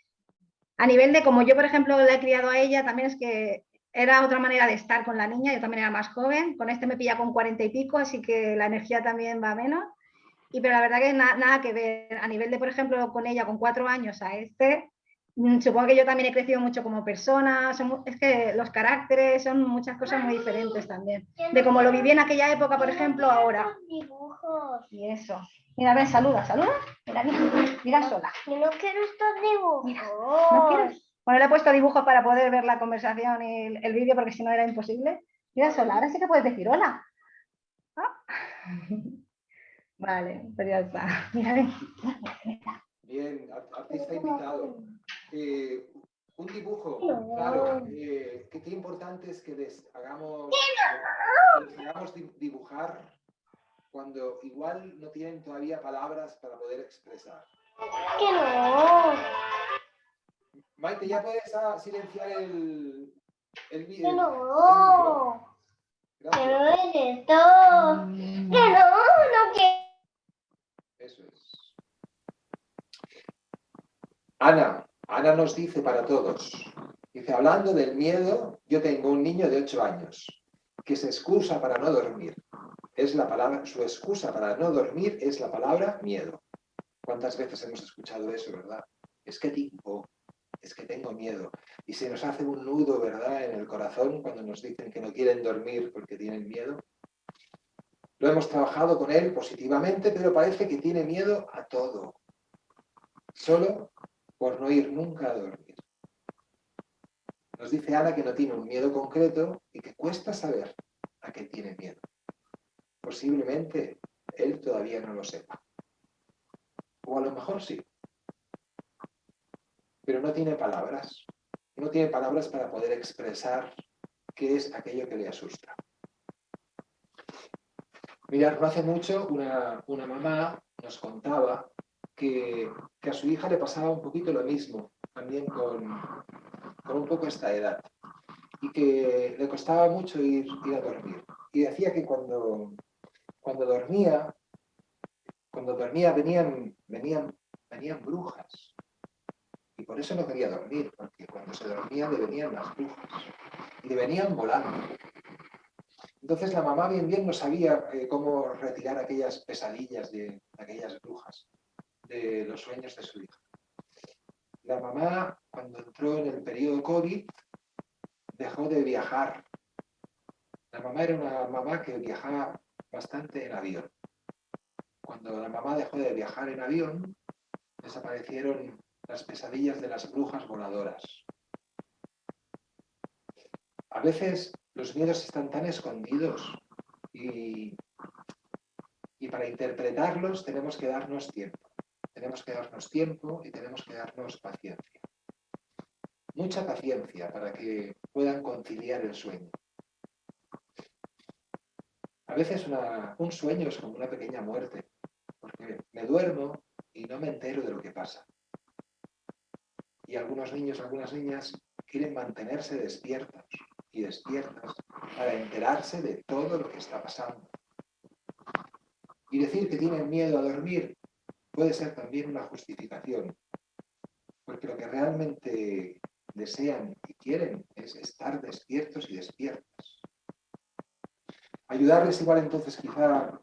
A nivel de como yo, por ejemplo, la he criado a ella, también es que era otra manera de estar con la niña, yo también era más joven, con este me pilla con cuarenta y pico, así que la energía también va menos. Y pero la verdad que nada que ver, a nivel de, por ejemplo, con ella con cuatro años a este, Mm, supongo que yo también he crecido mucho como persona, es que los caracteres son muchas cosas muy diferentes también. De cómo lo viví en aquella época, por ejemplo, ahora. Y eso. Mira, ven, saluda, saluda. Mira, mira, sola. Yo no quiero estos dibujos. ¿no quieres? Bueno, le he puesto dibujos para poder ver la conversación y el, vídeo porque si no era imposible. Mira, sola, ahora sí que puedes decir hola. Ah. Vale, pues ya está. Bien, artista invitado. Eh, un dibujo, claro, eh, qué, importante es que les hagamos, dibujar cuando igual no tienen todavía palabras para poder expresar. ¡Que no! Maite, ¿ya puedes ah, silenciar el, el vídeo? ¡Que no! ¡Que no es esto! ¡Que no! ¡No que Eso es. Ana, Ana nos dice para todos, dice, hablando del miedo, yo tengo un niño de 8 años que se excusa para no dormir. Es la palabra, su excusa para no dormir es la palabra miedo. ¿Cuántas veces hemos escuchado eso, verdad? Es que tengo, es que tengo miedo. Y se nos hace un nudo, ¿verdad?, en el corazón cuando nos dicen que no quieren dormir porque tienen miedo. Lo hemos trabajado con él positivamente, pero parece que tiene miedo a todo. Solo por no ir nunca a dormir. Nos dice Ana que no tiene un miedo concreto y que cuesta saber a qué tiene miedo. Posiblemente él todavía no lo sepa. O a lo mejor sí. Pero no tiene palabras. No tiene palabras para poder expresar qué es aquello que le asusta. Mirad, no hace mucho una, una mamá nos contaba que, a su hija le pasaba un poquito lo mismo, también con, un poco esta edad, y que le costaba mucho ir, ir a dormir. Y decía que cuando, cuando dormía, cuando dormía venían, venían, venían brujas. Y por eso no quería dormir, porque cuando se dormía le venían las brujas. Y le venían volando. Entonces la mamá bien bien no sabía eh, cómo retirar aquellas pesadillas de aquellas brujas. de los sueños de su hija. La mamá, cuando entró en el periodo COVID, dejó de viajar. La mamá era una mamá que viajaba bastante en avión. Cuando la mamá dejó de viajar en avión, desaparecieron las pesadillas de las brujas voladoras. A veces los miedos están tan escondidos y, para interpretarlos tenemos que darnos tiempo. Tenemos que darnos tiempo y tenemos que darnos paciencia. Mucha paciencia para que puedan conciliar el sueño. A veces un sueño es como una pequeña muerte, porque me duermo y no me entero de lo que pasa. Y algunos niños, algunas niñas quieren mantenerse despiertos y despiertas para enterarse de todo lo que está pasando. Y decir que tienen miedo a dormir puede ser también una justificación, porque lo que realmente desean y quieren es estar despiertos y despiertas. Ayudarles igual entonces quizá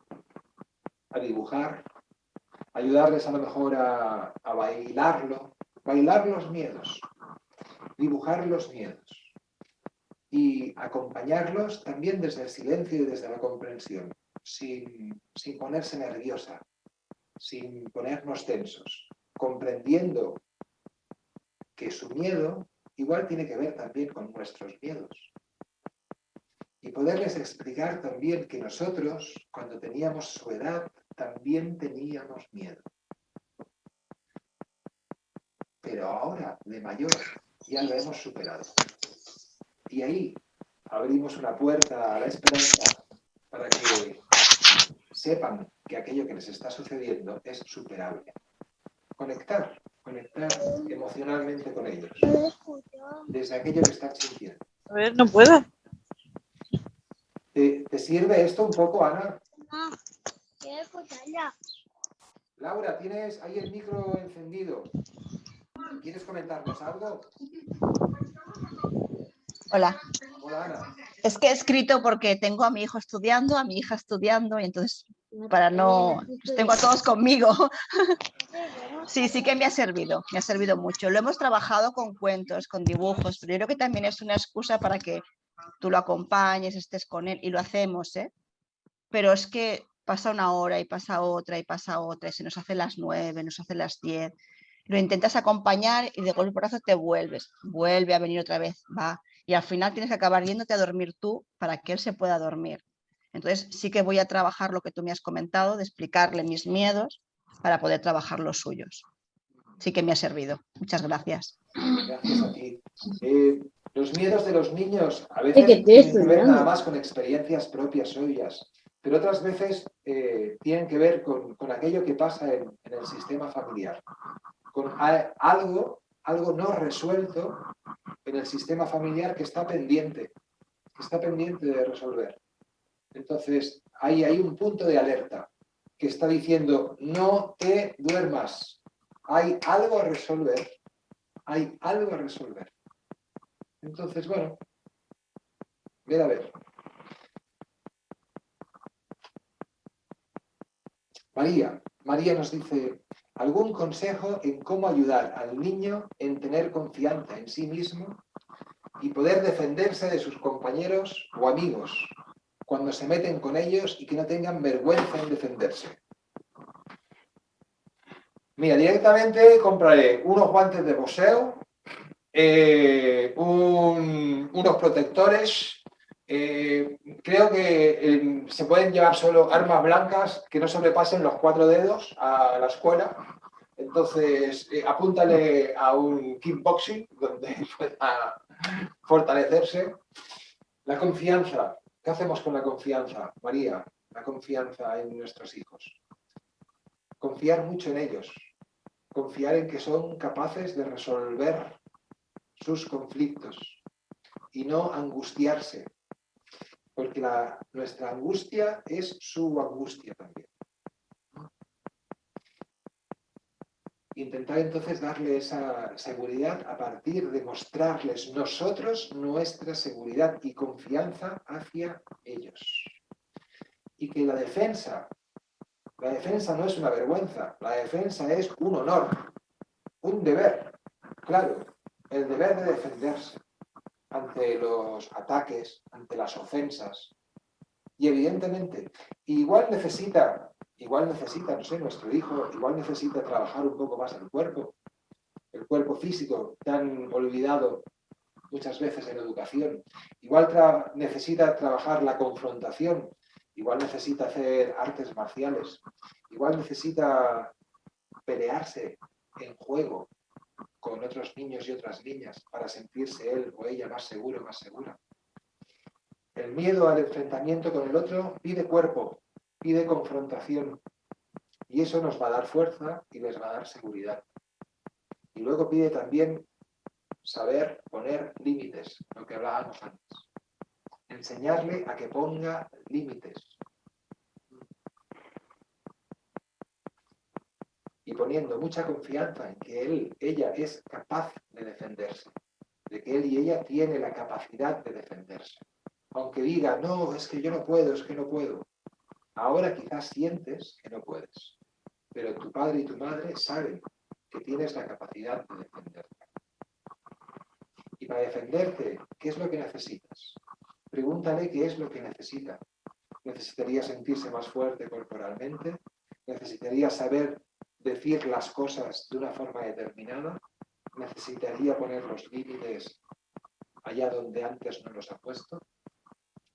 a dibujar, ayudarles a lo mejor a, a bailarlo, bailar los miedos, dibujar los miedos y acompañarlos también desde el silencio y desde la comprensión, sin, sin ponerse nerviosa, sin ponernos tensos, comprendiendo que su miedo igual tiene que ver también con nuestros miedos. Y poderles explicar también que nosotros, cuando teníamos su edad, también teníamos miedo. Pero ahora, de mayor, ya lo hemos superado. Y ahí abrimos una puerta a la esperanza para que sepan que aquello que les está sucediendo es superable. Conectar, conectar emocionalmente con ellos, desde aquello que están sintiendo. A ver, no puedo. ¿Te, te sirve esto un poco, Ana? No, quiero escucharla. Laura, tienes ahí el micro encendido. ¿Quieres comentarnos algo? Hola. Hola, Ana. Es que he escrito porque tengo a mi hijo estudiando, a mi hija estudiando, y entonces para no... los tengo a todos conmigo. Sí, sí que me ha servido, me ha servido mucho. Lo hemos trabajado con cuentos, con dibujos, pero yo creo que también es una excusa para que tú lo acompañes, estés con él, y lo hacemos, ¿eh? Pero es que pasa una hora y pasa otra y pasa otra, y se nos hace las nueve, nos hace las diez. Lo intentas acompañar y de golpe brazo te vuelves, vuelve a venir otra vez, va. Y al final tienes que acabar yéndote a dormir tú para que él se pueda dormir. Entonces sí que voy a trabajar lo que tú me has comentado, de explicarle mis miedos para poder trabajar los suyos. Sí que me ha servido. Muchas gracias. Gracias a ti. Eh, los miedos de los niños a veces tienen que ver nada más con experiencias propias suyas, pero otras veces eh, tienen que ver con, con aquello que pasa en, en el sistema familiar, con algo, algo no resuelto en el sistema familiar que está pendiente, que está pendiente de resolver. Entonces, ahí hay un punto de alerta que está diciendo, no te duermas, hay algo a resolver, hay algo a resolver. Entonces, bueno, ver a ver. María, María nos dice, ¿algún consejo en cómo ayudar al niño en tener confianza en sí mismo y poder defenderse de sus compañeros o amigos cuando se meten con ellos y que no tengan vergüenza en defenderse? Mira, directamente compraré unos guantes de boxeo, eh, un- unos protectores. eh, creo que eh, se pueden llevar solo armas blancas que no sobrepasen los cuatro dedos a la escuela. Entonces, apúntale a un kickboxing donde pueda fortalecerse. La confianza. ¿Qué hacemos con la confianza, María? La confianza en nuestros hijos. Confiar mucho en ellos. Confiar en que son capaces de resolver sus conflictos y no angustiarse, porque nuestra angustia es su angustia también. Intentar entonces darle esa seguridad a partir de mostrarles nosotros nuestra seguridad y confianza hacia ellos. Y que la defensa La defensa no es una vergüenza, la defensa es un honor, un deber. Claro, el deber de defenderse ante los ataques, ante las ofensas. Y evidentemente, igual necesita, igual necesita, no sé, nuestro hijo, igual necesita trabajar un poco más el cuerpo, el cuerpo físico tan olvidado muchas veces en educación. Igual necesita trabajar la confrontación, igual necesita hacer artes marciales, igual necesita pelearse en juego con otros niños y otras niñas para sentirse él o ella más seguro, más segura. El miedo al enfrentamiento con el otro pide cuerpo, pide confrontación y eso nos va a dar fuerza y les va a dar seguridad. Y luego pide también saber poner límites, lo que hablábamos antes. Enseñarle a que ponga límites. Y poniendo mucha confianza en que él, ella es capaz de defenderse, de que él y ella tiene la capacidad de defenderse. Aunque diga, no, es que yo no puedo, es que no puedo. Ahora quizás sientes que no puedes, pero tu padre y tu madre saben que tienes la capacidad de defenderte. Y para defenderte, ¿qué es lo que necesitas? Pregúntale qué es lo que necesita. ¿Necesitaría sentirse más fuerte corporalmente? ¿Necesitaría saber decir las cosas de una forma determinada? ¿Necesitaría poner los límites allá donde antes no los ha puesto?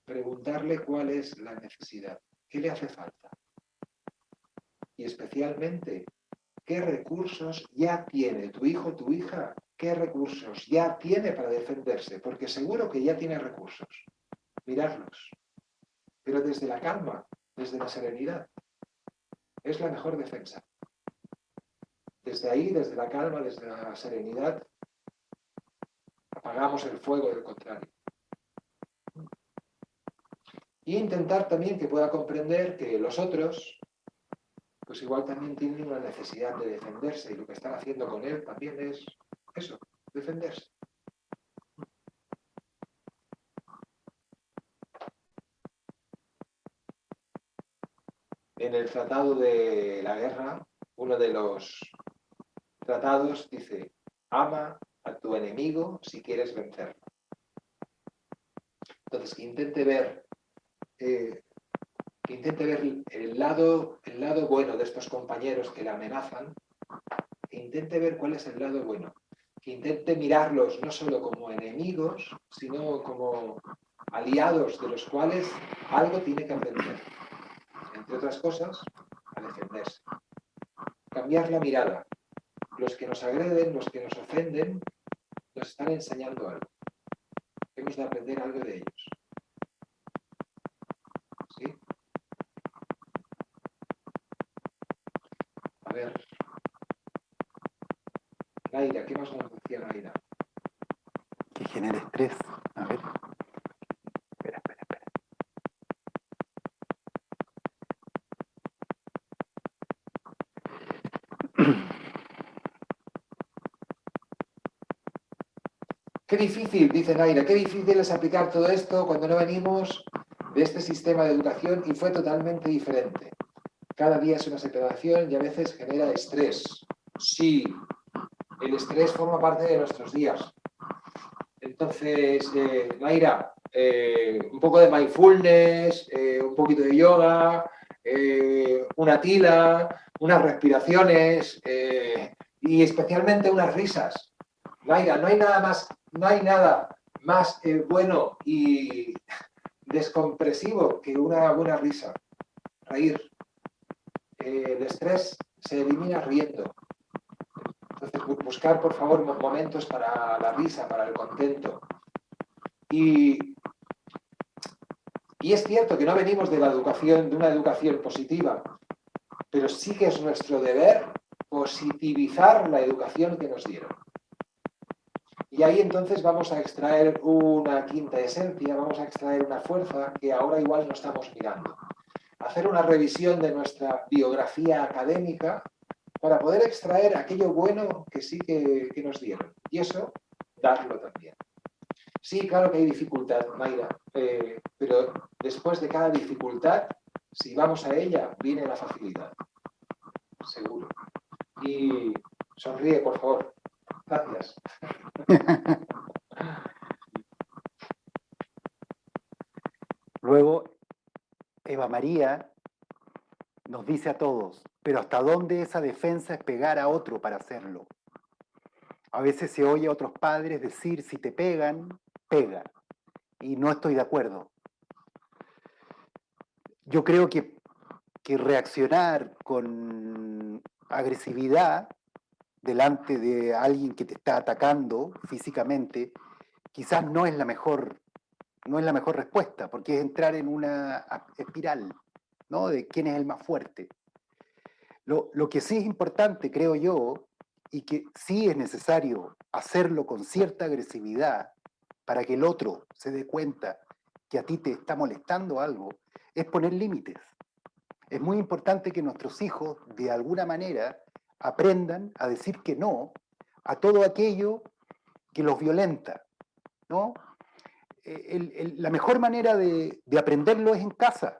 Preguntarle cuál es la necesidad, qué le hace falta. Y especialmente, ¿qué recursos ya tiene tu hijo, tu hija qué recursos ya tiene para defenderse, porque seguro que ya tiene recursos. Miradlos. Pero desde la calma, desde la serenidad, es la mejor defensa. Desde ahí, desde la calma, desde la serenidad, apagamos el fuego del contrario. Y intentar también que pueda comprender que los otros, pues igual también tienen una necesidad de defenderse y lo que están haciendo con él también es eso, defenderse. En el Tratado de la Guerra, uno de los tratados dice, ama a tu enemigo si quieres vencerlo. Entonces, que intente ver, eh, que intente ver el lado, el lado bueno de estos compañeros que le amenazan, que intente ver cuál es el lado bueno que intente mirarlos no solo como enemigos, sino como aliados de los cuales algo tiene que aprender. Entre otras cosas, a defenderse. Cambiar la mirada. Los que nos agreden, los que nos ofenden, nos están enseñando algo. Hemos de aprender algo de ellos. A ver. Espera, espera, espera. Qué difícil, dice Naira, qué difícil es aplicar todo esto cuando no venimos de este sistema de educación y fue totalmente diferente. Cada día es una separación y a veces genera estrés. Sí, el estrés forma parte de nuestros días, entonces, eh, eh, un poco de mindfulness, eh, un poquito de yoga, eh, una tila, unas respiraciones y especialmente unas risas. Naira, no hay nada más, no hay nada más bueno y descompresivo que una buena risa. Reír. el estrés se elimina riendo. Entonces, buscar, por favor, momentos para la risa, para el contento. Y, es cierto que no venimos de de una educación positiva, pero sí que es nuestro deber positivizar la educación que nos dieron. Y ahí entonces vamos a extraer una quinta esencia, vamos a extraer una fuerza que ahora igual no estamos mirando. Hacer una revisión de nuestra biografía académica para poder extraer aquello bueno que sí que, nos dieron. Y eso, darlo también. Sí, claro que hay dificultad, Mayra, eh, pero después de cada dificultad Si vamos a ella, viene la facilidad. Seguro. Y sonríe, por favor. Gracias. Luego, Eva María nos dice a todos, pero ¿hasta dónde esa defensa es pegar a otro para hacerlo? A veces se oye a otros padres decir, si te pegan, pega. Y no estoy de acuerdo. Yo creo que, que reaccionar con agresividad delante de alguien que te está atacando físicamente, quizás no es la mejor, no es la mejor respuesta, porque es entrar en una espiral, De quién es el más fuerte. Lo, lo que sí es importante, creo yo, y que sí es necesario hacerlo con cierta agresividad para que el otro se dé cuenta que a ti te está molestando algo, es poner límites. Es muy importante que nuestros hijos, de alguna manera, aprendan a decir que no a todo aquello que los violenta. ¿no? Eh, la mejor manera de, de, aprenderlo es en casa.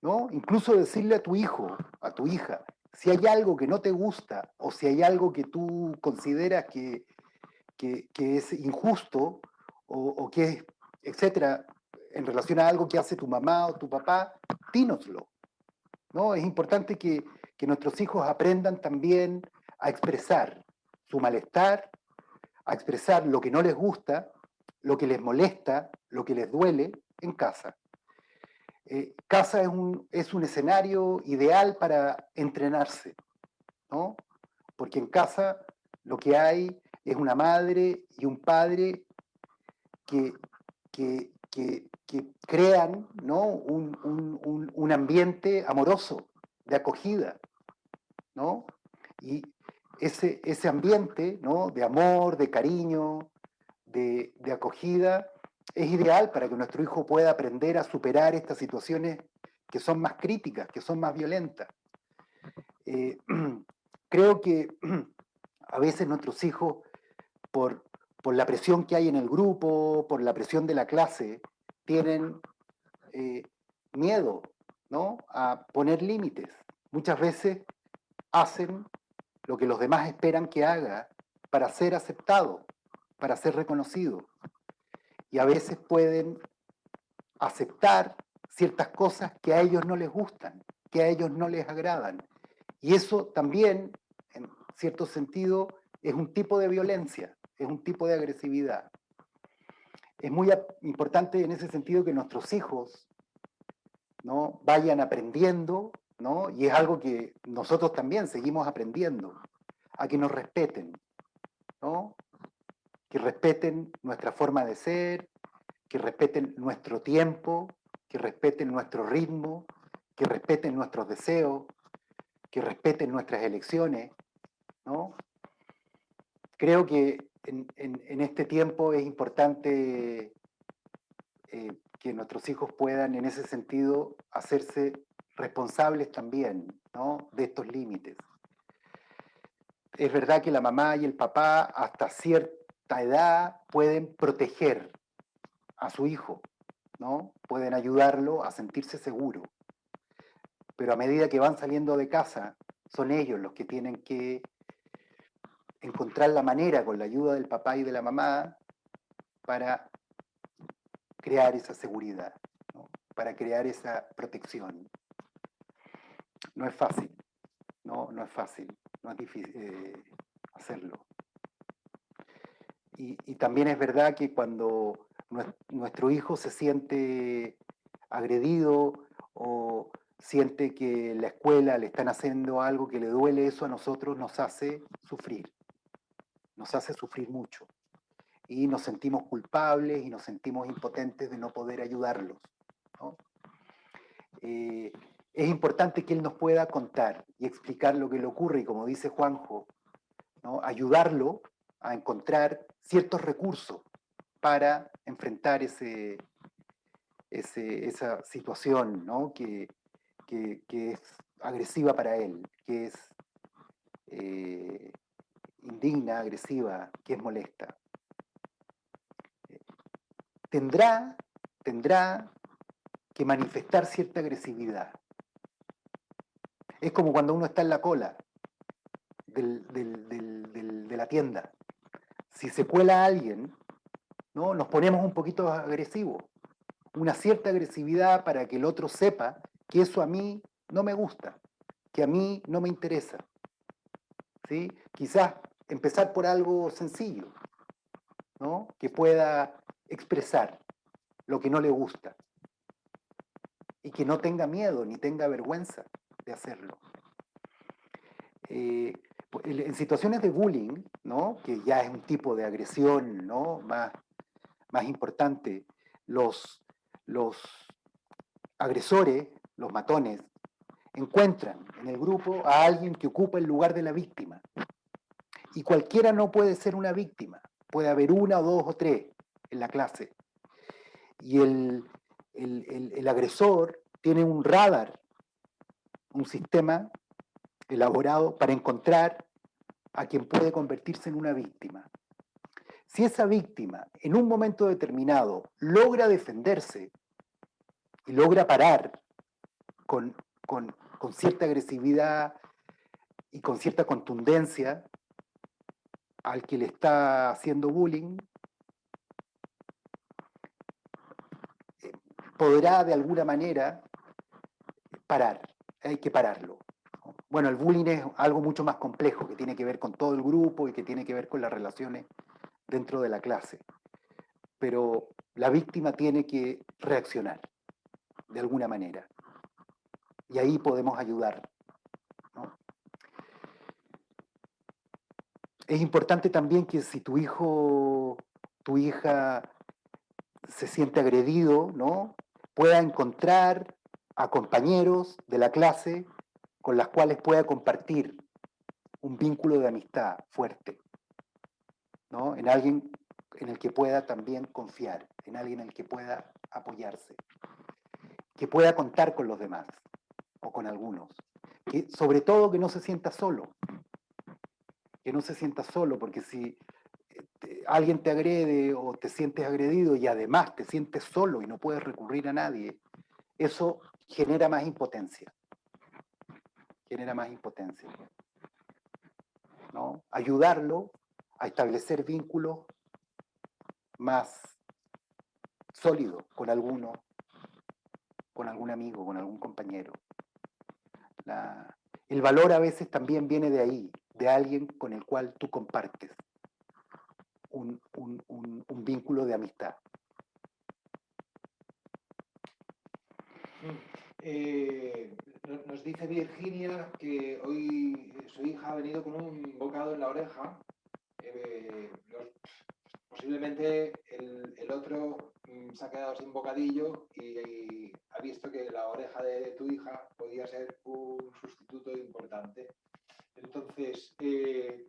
¿No? Incluso decirle a tu hijo, a tu hija, si hay algo que no te gusta o si hay algo que tú consideras que, que, es injusto o, o, que es, etcétera, en relación a algo que hace tu mamá o tu papá, dínoslo. ¿no? Es importante que, que nuestros hijos aprendan también a expresar su malestar, a expresar lo que no les gusta, lo que les molesta, lo que les duele en casa. Eh, casa es un, es un escenario ideal para entrenarse, ¿no? Porque en casa lo que hay es una madre y un padre que, que, que, crean ¿no? Un, un, un, ambiente amoroso, de acogida, ¿no? Y ese, ese ambiente ¿no? de amor, de cariño, de, de acogida, es ideal para que nuestro hijo pueda aprender a superar estas situaciones que son más críticas, que son más violentas. Eh, creo que a veces nuestros hijos, por, por, la presión que hay en el grupo, por la presión de la clase, tienen eh, miedo ¿no? a poner límites. Muchas veces hacen lo que los demás esperan que haga para ser aceptado, para ser reconocido y a veces pueden aceptar ciertas cosas que a ellos no les gustan, que a ellos no les agradan. Y eso también, en cierto sentido, es un tipo de violencia, es un tipo de agresividad. Es muy importante en ese sentido que nuestros hijos ¿no? vayan aprendiendo, ¿no? y es algo que nosotros también seguimos aprendiendo, a que nos respeten, ¿no? Que respeten nuestra forma de ser, que respeten nuestro tiempo, que respeten nuestro ritmo, que respeten nuestros deseos, que respeten nuestras elecciones. ¿no? Creo que en, este tiempo es importante eh, que nuestros hijos puedan en ese sentido hacerse responsables también ¿no? de estos límites. Es verdad que la mamá y el papá hasta cierto edad pueden proteger a su hijo, ¿no? Pueden ayudarlo a sentirse seguro. Pero a medida que van saliendo de casa, son ellos los que tienen que encontrar la manera, con la ayuda del papá y de la mamá, para crear esa seguridad, para crear esa protección. No es fácil, no, no es fácil, no es difícil eh, hacerlo. Y, también es verdad que cuando nuestro hijo se siente agredido o siente que la escuela le están haciendo algo que le duele, eso a nosotros nos hace sufrir, nos hace sufrir mucho. Y nos sentimos culpables y nos sentimos impotentes de no poder ayudarlos. Eh, es importante que él nos pueda contar y explicar lo que le ocurre y como dice Juanjo, ayudarlo a encontrar ciertos recursos para enfrentar ese, esa situación ¿no? que, es agresiva para él, que es eh, indigna, agresiva, que es molesta. Tendrá, tendrá que manifestar cierta agresividad. Es como cuando uno está en la cola de la tienda. Si se cuela alguien, ¿no? nos ponemos un poquito agresivos. Una cierta agresividad para que el otro sepa que eso a mí no me gusta, que a mí no me interesa. ¿sí? Quizás empezar por algo sencillo, ¿no? que pueda expresar lo que no le gusta y que no tenga miedo ni tenga vergüenza de hacerlo. Eh, en situaciones de bullying, ¿no? que ya es un tipo de agresión ¿no? más, más importante, los, los agresores, los matones, encuentran en el grupo a alguien que ocupa el lugar de la víctima. Y cualquiera no puede ser una víctima, puede haber una o dos o tres en la clase. Y el, el- el- el agresor tiene un radar, un sistema elaborado para encontrar a quien puede convertirse en una víctima. Si esa víctima en un momento determinado logra defenderse y logra parar con, con- con cierta agresividad y con cierta contundencia al que le está haciendo bullying, eh, podrá de alguna manera parar, hay que pararlo. ¿No? Bueno, el bullying es algo mucho más complejo, que tiene que ver con todo el grupo y que tiene que ver con las relaciones dentro de la clase. Pero la víctima tiene que reaccionar de alguna manera. Y ahí podemos ayudar. Es importante también que si tu hijo, tu hija se siente agredido, ¿no? pueda encontrar a compañeros de la clase con las cuales pueda compartir un vínculo de amistad fuerte, ¿no? En alguien en el que pueda también confiar, en alguien en el que pueda apoyarse, que pueda contar con los demás o con algunos, que sobre todo que no se sienta solo, que no se sienta solo, porque si eh, alguien te agrede o te sientes agredido y además te sientes solo y no puedes recurrir a nadie, eso genera más impotencia. Genera más impotencia. ¿no? Ayudarlo a establecer vínculos más sólidos con alguno, con algún amigo, con algún compañero. El valor a veces también viene de ahí, de alguien con el cual tú compartes un, un- un- vínculo de amistad. Eh, no- nos dice Virginia que hoy su hija ha venido con un bocado en la oreja. Eh, posiblemente el, otro mm, se ha quedado sin bocadillo y, y ha visto que la oreja de tu hija podía ser un sustituto importante. Entonces, eh,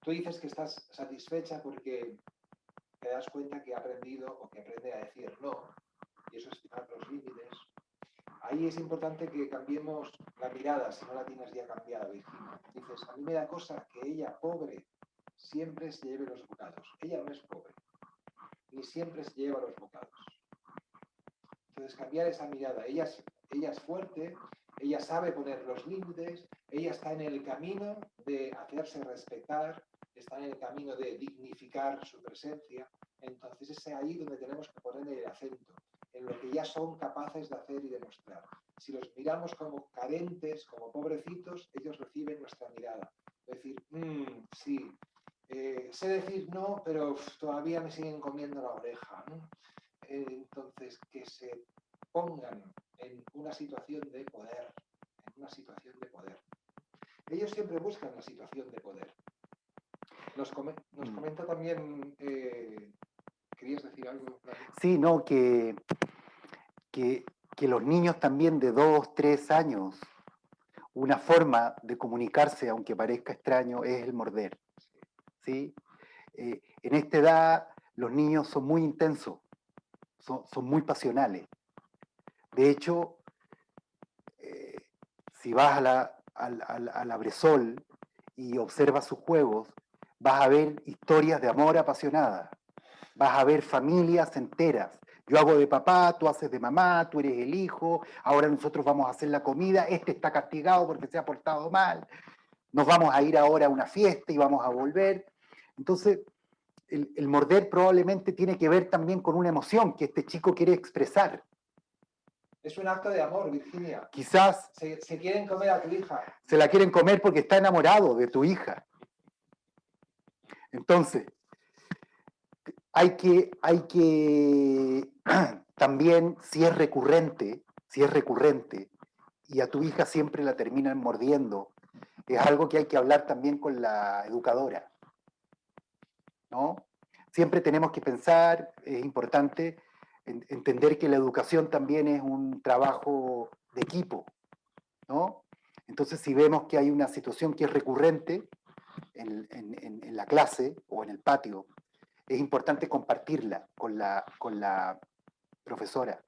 tú dices que estás satisfecha porque te das cuenta que ha aprendido o que aprende a decir no, y eso es fijar los límites. Ahí es importante que cambiemos la mirada, si no la tienes ya cambiada, Virginia. Dices, a mí me da cosa que ella, pobre, siempre se lleve los bocados. Ella no es pobre, ni siempre se lleva los bocados. Entonces, cambiar esa mirada. Ella es, ella es fuerte, ella sabe poner los límites, ella está en el camino de hacerse respetar, está en el camino de dignificar su presencia. Entonces, es ahí donde tenemos que poner el acento en lo que ya son capaces de hacer y demostrar. Si los miramos como carentes, como pobrecitos, ellos reciben nuestra mirada. Es decir, "Mm, sí, eh, sé decir no, pero uf, todavía me siguen comiendo la oreja. ¿no?". Eh, entonces, que se pongan en una situación de poder, en una situación de poder. Ellos siempre buscan la situación de poder. Nos, come- nos Mm. comenta también, eh, ¿querías decir algo? Sí, no, que, que, los niños también de dos, tres años, una forma de comunicarse, aunque parezca extraño, es el morder. ¿sí? Eh, en esta edad los niños son muy intensos, son, son muy pasionales. De hecho, eh, si vas a la, al, al- a la Bresol y observas sus juegos, vas a ver historias de amor apasionada, vas a ver familias enteras Yo hago de papá, tú haces de mamá, tú eres el hijo, ahora nosotros vamos a hacer la comida, este está castigado porque se ha portado mal, nos vamos a ir ahora a una fiesta y vamos a volver. Entonces, el, el morder probablemente tiene que ver también con una emoción que este chico quiere expresar. Es un acto de amor, Virginia. Quizás Se, se quieren comer a tu hija. se la quieren comer porque está enamorado de tu hija. Entonces, hay que, hay que también, si es recurrente, si es recurrente, y a tu hija siempre la terminan mordiendo, es algo que hay que hablar también con la educadora. ¿no? Siempre tenemos que pensar, es importante en- entender que la educación también es un trabajo de equipo, ¿no? Entonces, si vemos que hay una situación que es recurrente en, en- en- en la clase o en el patio, es importante compartirla con la, con la profesora,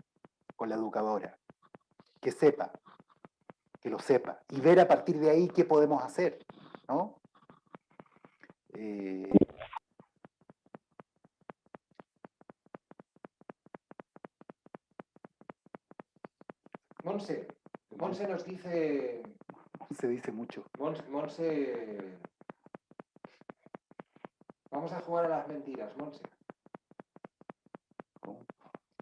con la educadora, que sepa, que lo sepa, y ver a partir de ahí qué podemos hacer, ¿no? Eh, Monse, Monse nos dice, se dice mucho. Monse, Monse- vamos a jugar a las mentiras, Monse.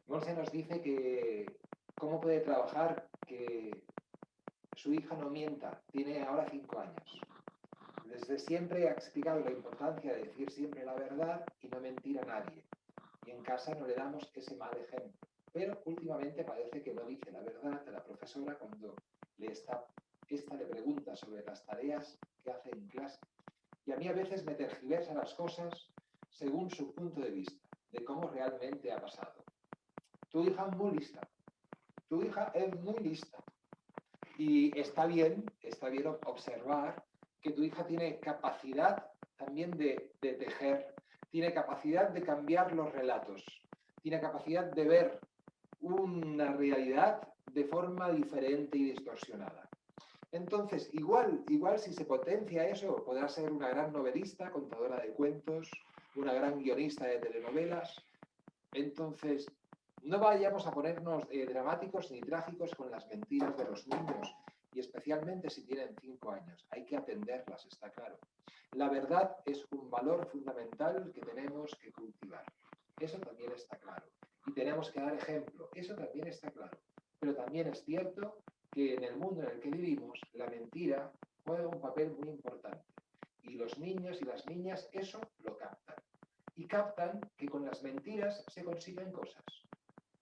Monse nos dice que cómo puede trabajar que su hija no mienta, tiene ahora cinco años. Desde siempre ha explicado la importancia de decir siempre la verdad y no mentir a nadie. Y en casa no le damos ese mal ejemplo. Pero últimamente parece que no dice la verdad a la profesora cuando le está, esta le pregunta sobre las tareas que hace en clase. Y a mí a veces me tergiversa las cosas según su punto de vista, de cómo realmente ha pasado. Tu hija es muy lista. Tu hija es muy lista. Y está bien, está bien observar que tu hija tiene capacidad también de, de tejer, tiene capacidad de cambiar los relatos, tiene capacidad de ver una realidad de forma diferente y distorsionada. Entonces, igual, igual si se potencia eso, podrá ser una gran novelista, contadora de cuentos, una gran guionista de telenovelas. Entonces, no vayamos a ponernos eh, dramáticos ni trágicos con las mentiras de los niños, y especialmente si tienen cinco años. Hay que atenderlas, está claro. La verdad es un valor fundamental que tenemos que cultivar. Eso también está claro. Y tenemos que dar ejemplo. Eso también está claro. Pero también es cierto que en el mundo en el que vivimos, la mentira juega un papel muy importante. Y los niños y las niñas eso lo captan. Y captan que con las mentiras se consiguen cosas.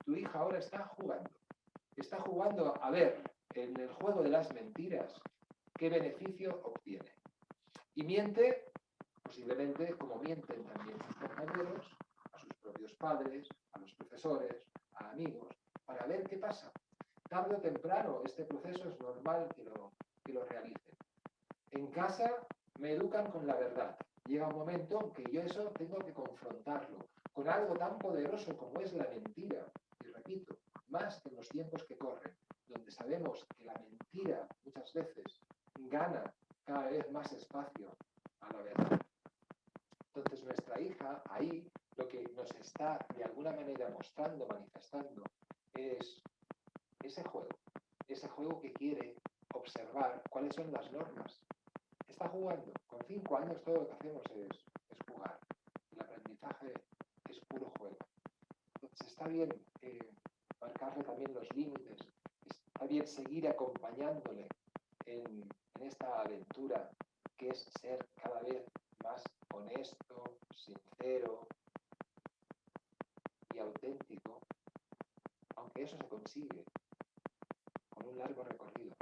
Tu hija ahora está jugando. Está jugando a ver en el juego de las mentiras qué beneficio obtiene. Y miente, posiblemente como mienten también sus compañeros, a sus propios padres, a los profesores, a amigos, para ver qué pasa. Tarde o temprano este proceso es normal que lo, que lo realicen. En casa me educan con la verdad. Llega un momento en que yo eso tengo que confrontarlo con algo tan poderoso como es la mentira. Y repito, más en los tiempos que corren, donde sabemos que la mentira muchas veces gana cada vez más espacio a la verdad. Entonces nuestra hija ahí lo que nos está de alguna manera mostrando, manifestando, es ese juego, ese juego que quiere observar cuáles son las normas. Está jugando. Con cinco años todo lo que hacemos es, jugar. El aprendizaje es puro juego. Entonces está bien eh, marcarle también los límites, está bien seguir acompañándole en esta aventura que es ser cada vez más honesto, sincero y auténtico, aunque eso se consigue un largo recorrido.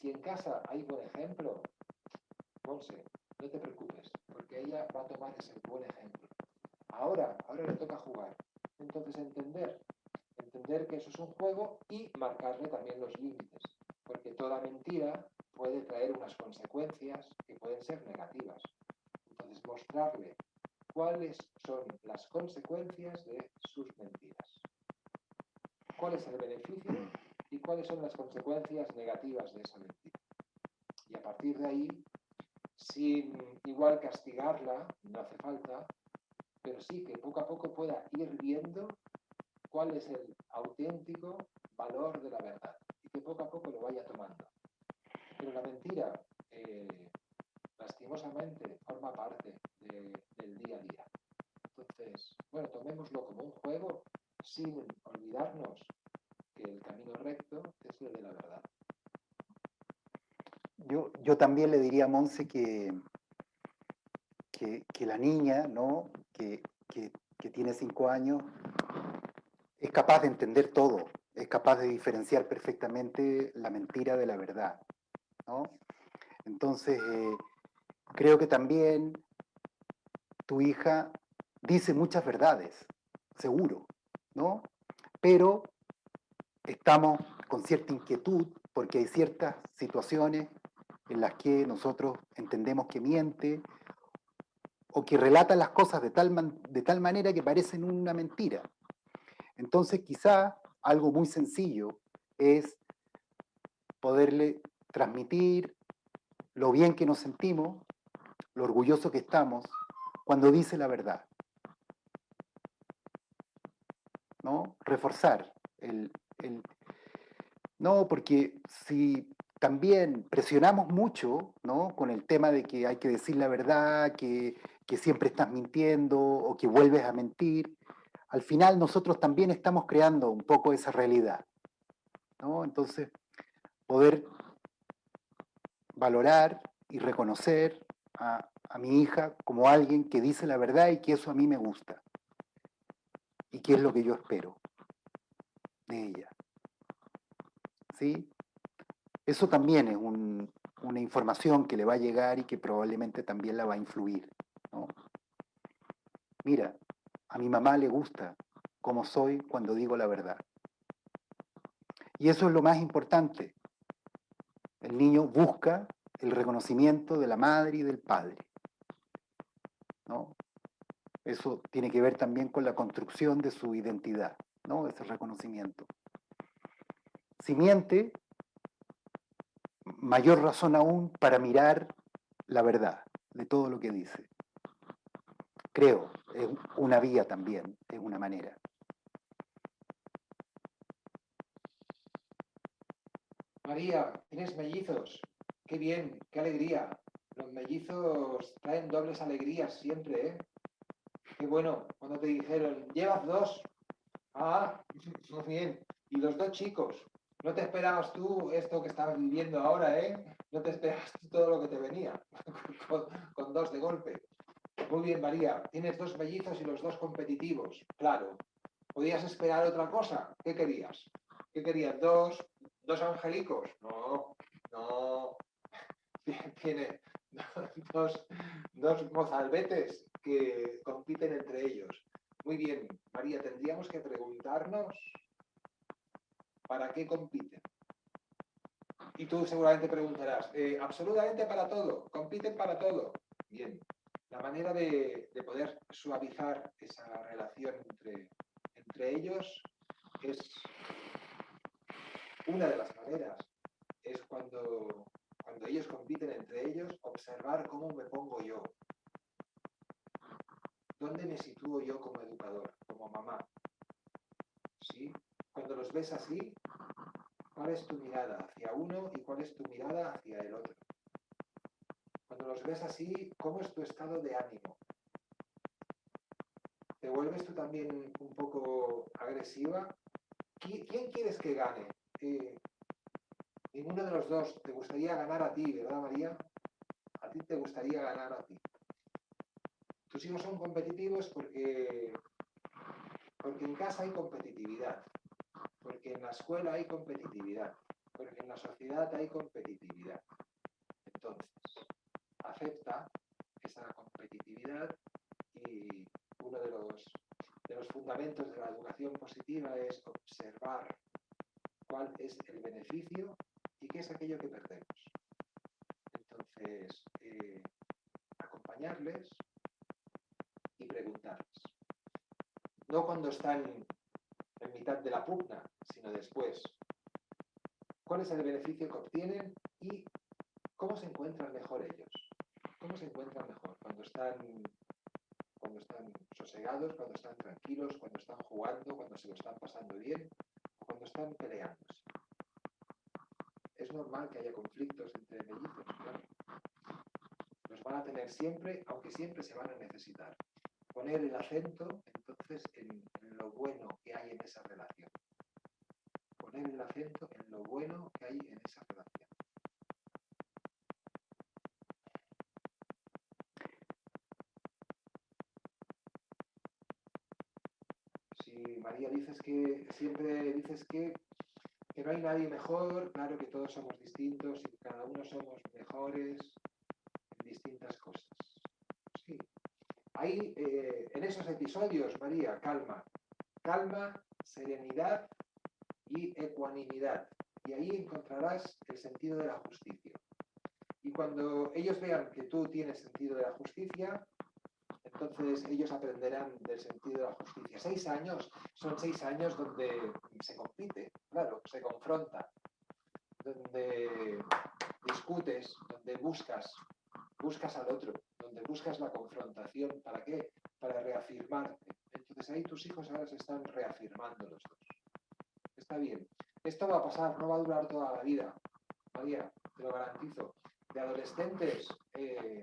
Si en casa hay buen ejemplo, Monse, no te preocupes, porque ella va a tomar ese buen ejemplo. Ahora, ahora le toca jugar. Entonces entender, entender que eso es un juego y marcarle también los límites, porque toda mentira puede traer unas consecuencias que pueden ser negativas. Entonces mostrarle cuáles son las consecuencias de sus mentiras. ¿Cuál es el beneficio y cuáles son las consecuencias negativas de esa mentira? Y a partir de ahí, sin igual castigarla, no hace falta, pero sí que poco a poco pueda ir viendo cuál es el auténtico valor de la verdad y que poco a poco lo vaya tomando. Pero la mentira, eh, lastimosamente, forma parte de- del día a día. Entonces, bueno, tomémoslo como un juego sin olvidarnos que el camino recto es el de la verdad. Yo, también le diría a Monse que, que, la niña, ¿no? que, que- que tiene cinco años, es capaz de entender todo, es capaz de diferenciar perfectamente la mentira de la verdad. ¿no? Entonces, eh, creo que también tu hija dice muchas verdades, seguro, ¿no? Pero estamos con cierta inquietud porque hay ciertas situaciones en las que nosotros entendemos que miente o que relata las cosas de tal, de tal manera que parecen una mentira. Entonces quizá algo muy sencillo es poderle transmitir lo bien que nos sentimos, lo orgulloso que estamos cuando dice la verdad. ¿No? Reforzar el, el- no, porque si también presionamos mucho, ¿no? Con el tema de que hay que decir la verdad, que, que siempre estás mintiendo o que vuelves a mentir, al final nosotros también estamos creando un poco esa realidad, ¿no? Entonces, poder valorar y reconocer a, a mi hija como alguien que dice la verdad y que eso a mí me gusta. Y que es lo que yo espero de ella. ¿Sí? Eso también es un- una información que le va a llegar y que probablemente también la va a influir. ¿no? Mira, a mi mamá le gusta cómo soy cuando digo la verdad. Y eso es lo más importante. El niño busca el reconocimiento de la madre y del padre. ¿no? Eso tiene que ver también con la construcción de su identidad, ¿no? ese reconocimiento. Si miente, mayor razón aún para mirar la verdad de todo lo que dice. Creo, es una vía también, es una manera. María, tienes mellizos. Qué bien, qué alegría. Los mellizos traen dobles alegrías siempre, ¿eh? Qué bueno, cuando te dijeron, llevas dos. Ah, muy bien. Y los dos chicos. No te esperabas tú esto que estabas viviendo ahora, ¿eh? No te esperabas tú todo lo que te venía con, dos de golpe. Muy bien, María. Tienes dos mellizos y los dos competitivos. Claro. ¿Podías esperar otra cosa? ¿Qué querías? ¿Qué querías? ¿Dos, dos angelicos? No, no. Tiene dos, dos mozalbetes que compiten entre ellos. Muy bien, María, tendríamos que preguntarnos para qué compiten. Y tú seguramente preguntarás, "Eh, absolutamente para todo, compiten para todo. Bien, la manera de, de poder suavizar esa relación entre, entre ellos es una de las maneras. Es cuando, cuando ellos compiten entre ellos, observar cómo me pongo yo. ¿Dónde me sitúo yo como educador, como mamá? ¿Sí? Cuando los ves así, ¿cuál es tu mirada hacia uno y cuál es tu mirada hacia el otro? Cuando los ves así, ¿cómo es tu estado de ánimo? ¿Te vuelves tú también un poco agresiva? ¿Qui- ¿Quién quieres que gane? Eh, ninguno de los dos. Te gustaría ganar a ti, ¿verdad, María? A ti te gustaría ganar a ti. Tus hijos son competitivos porque, porque en casa hay competitividad, porque en la escuela hay competitividad, porque en la sociedad hay competitividad. Entonces, acepta esa competitividad y uno de los, de los fundamentos de la educación positiva es observar cuál es el beneficio y qué es aquello que perdemos. Entonces, eh, acompañarles y preguntarles. No cuando están en mitad de la pugna, sino después. ¿Cuál es el beneficio que obtienen y cómo se encuentran mejor ellos? ¿Cómo se encuentran mejor cuando están cuando están sosegados, cuando están tranquilos, cuando están jugando, cuando se lo están pasando bien o cuando están peleándose. Es normal que haya conflictos entre mellizos, claro. Los van a tener siempre, aunque siempre se van a necesitar. Poner el acento, entonces, en, lo bueno en esa relación. Poner el acento en lo bueno que hay en esa relación. Si María dices que siempre dices que, que no hay nadie mejor, claro que todos somos distintos y cada uno somos mejores en distintas cosas. Sí. Ahí, eh, en esos episodios, María, calma. Calma, serenidad y ecuanimidad. Y ahí encontrarás el sentido de la justicia. Y cuando ellos vean que tú tienes sentido de la justicia, entonces ellos aprenderán del sentido de la justicia. Seis años son seis años donde se compite, claro, se confronta, donde discutes, donde buscas, buscas al otro, donde buscas la confrontación. ¿Para qué? Para reafirmarte. Entonces ahí tus hijos ahora se están reafirmando los dos. Está bien. Esto va a pasar, no va a durar toda la vida. María, te lo garantizo. De adolescentes eh,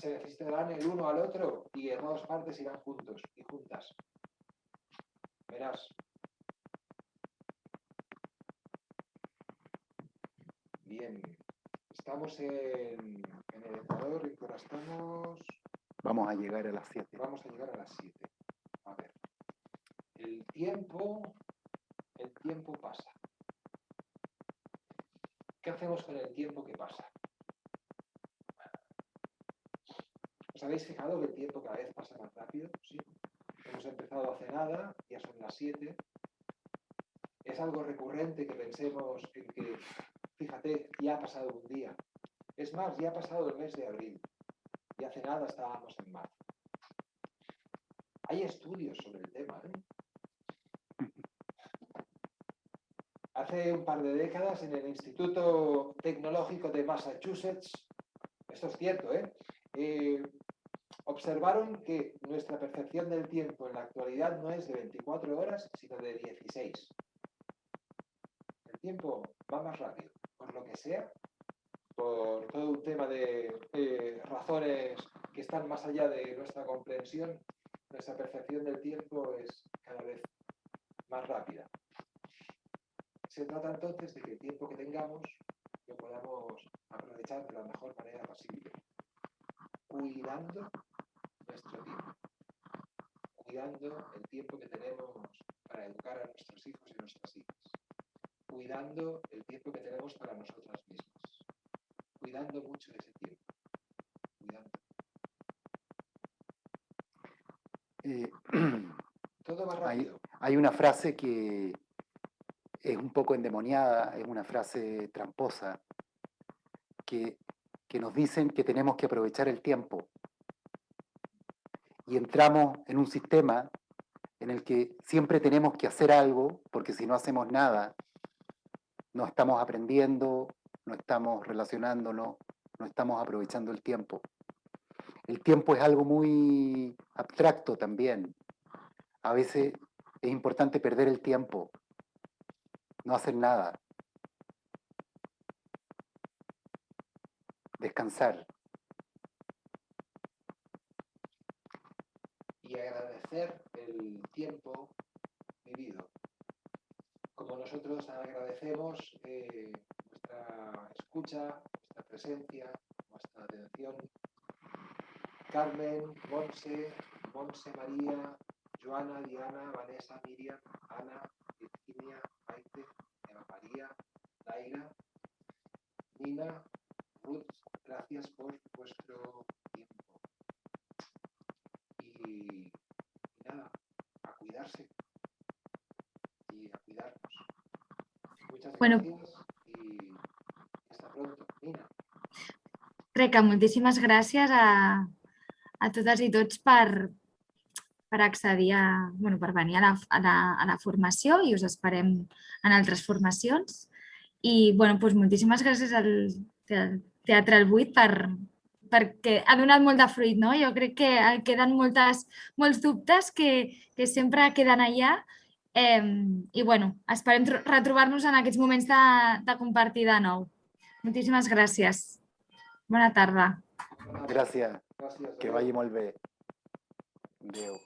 se necesitarán el uno al otro y en todas partes irán juntos y juntas. Verás. Bien. Estamos en, en el Ecuador y ahora estamos... Vamos a llegar a las 7. Vamos a llegar a las 7. Tiempo, el tiempo pasa. ¿Qué hacemos con el tiempo que pasa? ¿Os habéis fijado que el tiempo cada vez pasa más rápido? Sí. Hemos empezado hace nada, ya son las 7. Es algo recurrente que pensemos en que, fíjate, ya ha pasado un día. Es más, ya ha pasado el mes de abril. Y hace nada estábamos en marzo. Hay estudios sobre el tema. ¿eh? Hace un par de décadas en el Instituto Tecnológico de Massachusetts, esto es cierto, ¿eh? Eh, observaron que nuestra percepción del tiempo en la actualidad no es de 24 horas, sino de 16. El tiempo va más rápido, por lo que sea, por todo un tema de razones que están más allá de nuestra comprensión, nuestra percepción del tiempo es cada vez más rápida. Se trata entonces de que el tiempo que tengamos lo podamos aprovechar de la mejor manera posible, cuidando nuestro tiempo, cuidando el tiempo que tenemos para educar a nuestros hijos y nuestras hijas, cuidando el tiempo que tenemos para nosotras mismas, cuidando mucho de ese tiempo, cuidando. Eh, Todo va rápido. hay una frase que es un poco endemoniada, es una frase tramposa, que, que nos dicen que tenemos que aprovechar el tiempo. Y entramos en un sistema en el que siempre tenemos que hacer algo, porque si no hacemos nada, no estamos aprendiendo, no estamos relacionándonos, no estamos aprovechando el tiempo. El tiempo es algo muy abstracto también. A veces es importante perder el tiempo, no hacer nada, descansar. y agradecer el tiempo vivido. Como nosotros agradecemos eh, vuestra escucha, vuestra presencia, vuestra atención. Carmen, Monse, Monse María, Joana, Diana, Vanessa, Miriam, Nina, Ruth, gracias por vuestro tiempo. Y, y nada, a cuidarse y a cuidarnos. Muchas Bueno. gracias y hasta pronto. Nina. Crec que moltíssimes gràcies a, a totes i tots per, per accedir a, bueno, per venir a la, a, la, a la formació i us esperem en altres formacions. I bueno, doncs moltíssimes gràcies al Te- Teatre El Buit per, perquè ha donat molt de fruit, no? Jo crec que eh, queden moltes, molts dubtes que, que sempre queden allà eh, i bueno, esperem retrobar-nos en aquests moments de, de compartir de nou. Moltíssimes gràcies. Bona tarda. Gràcies. que vagi molt bé. Adéu.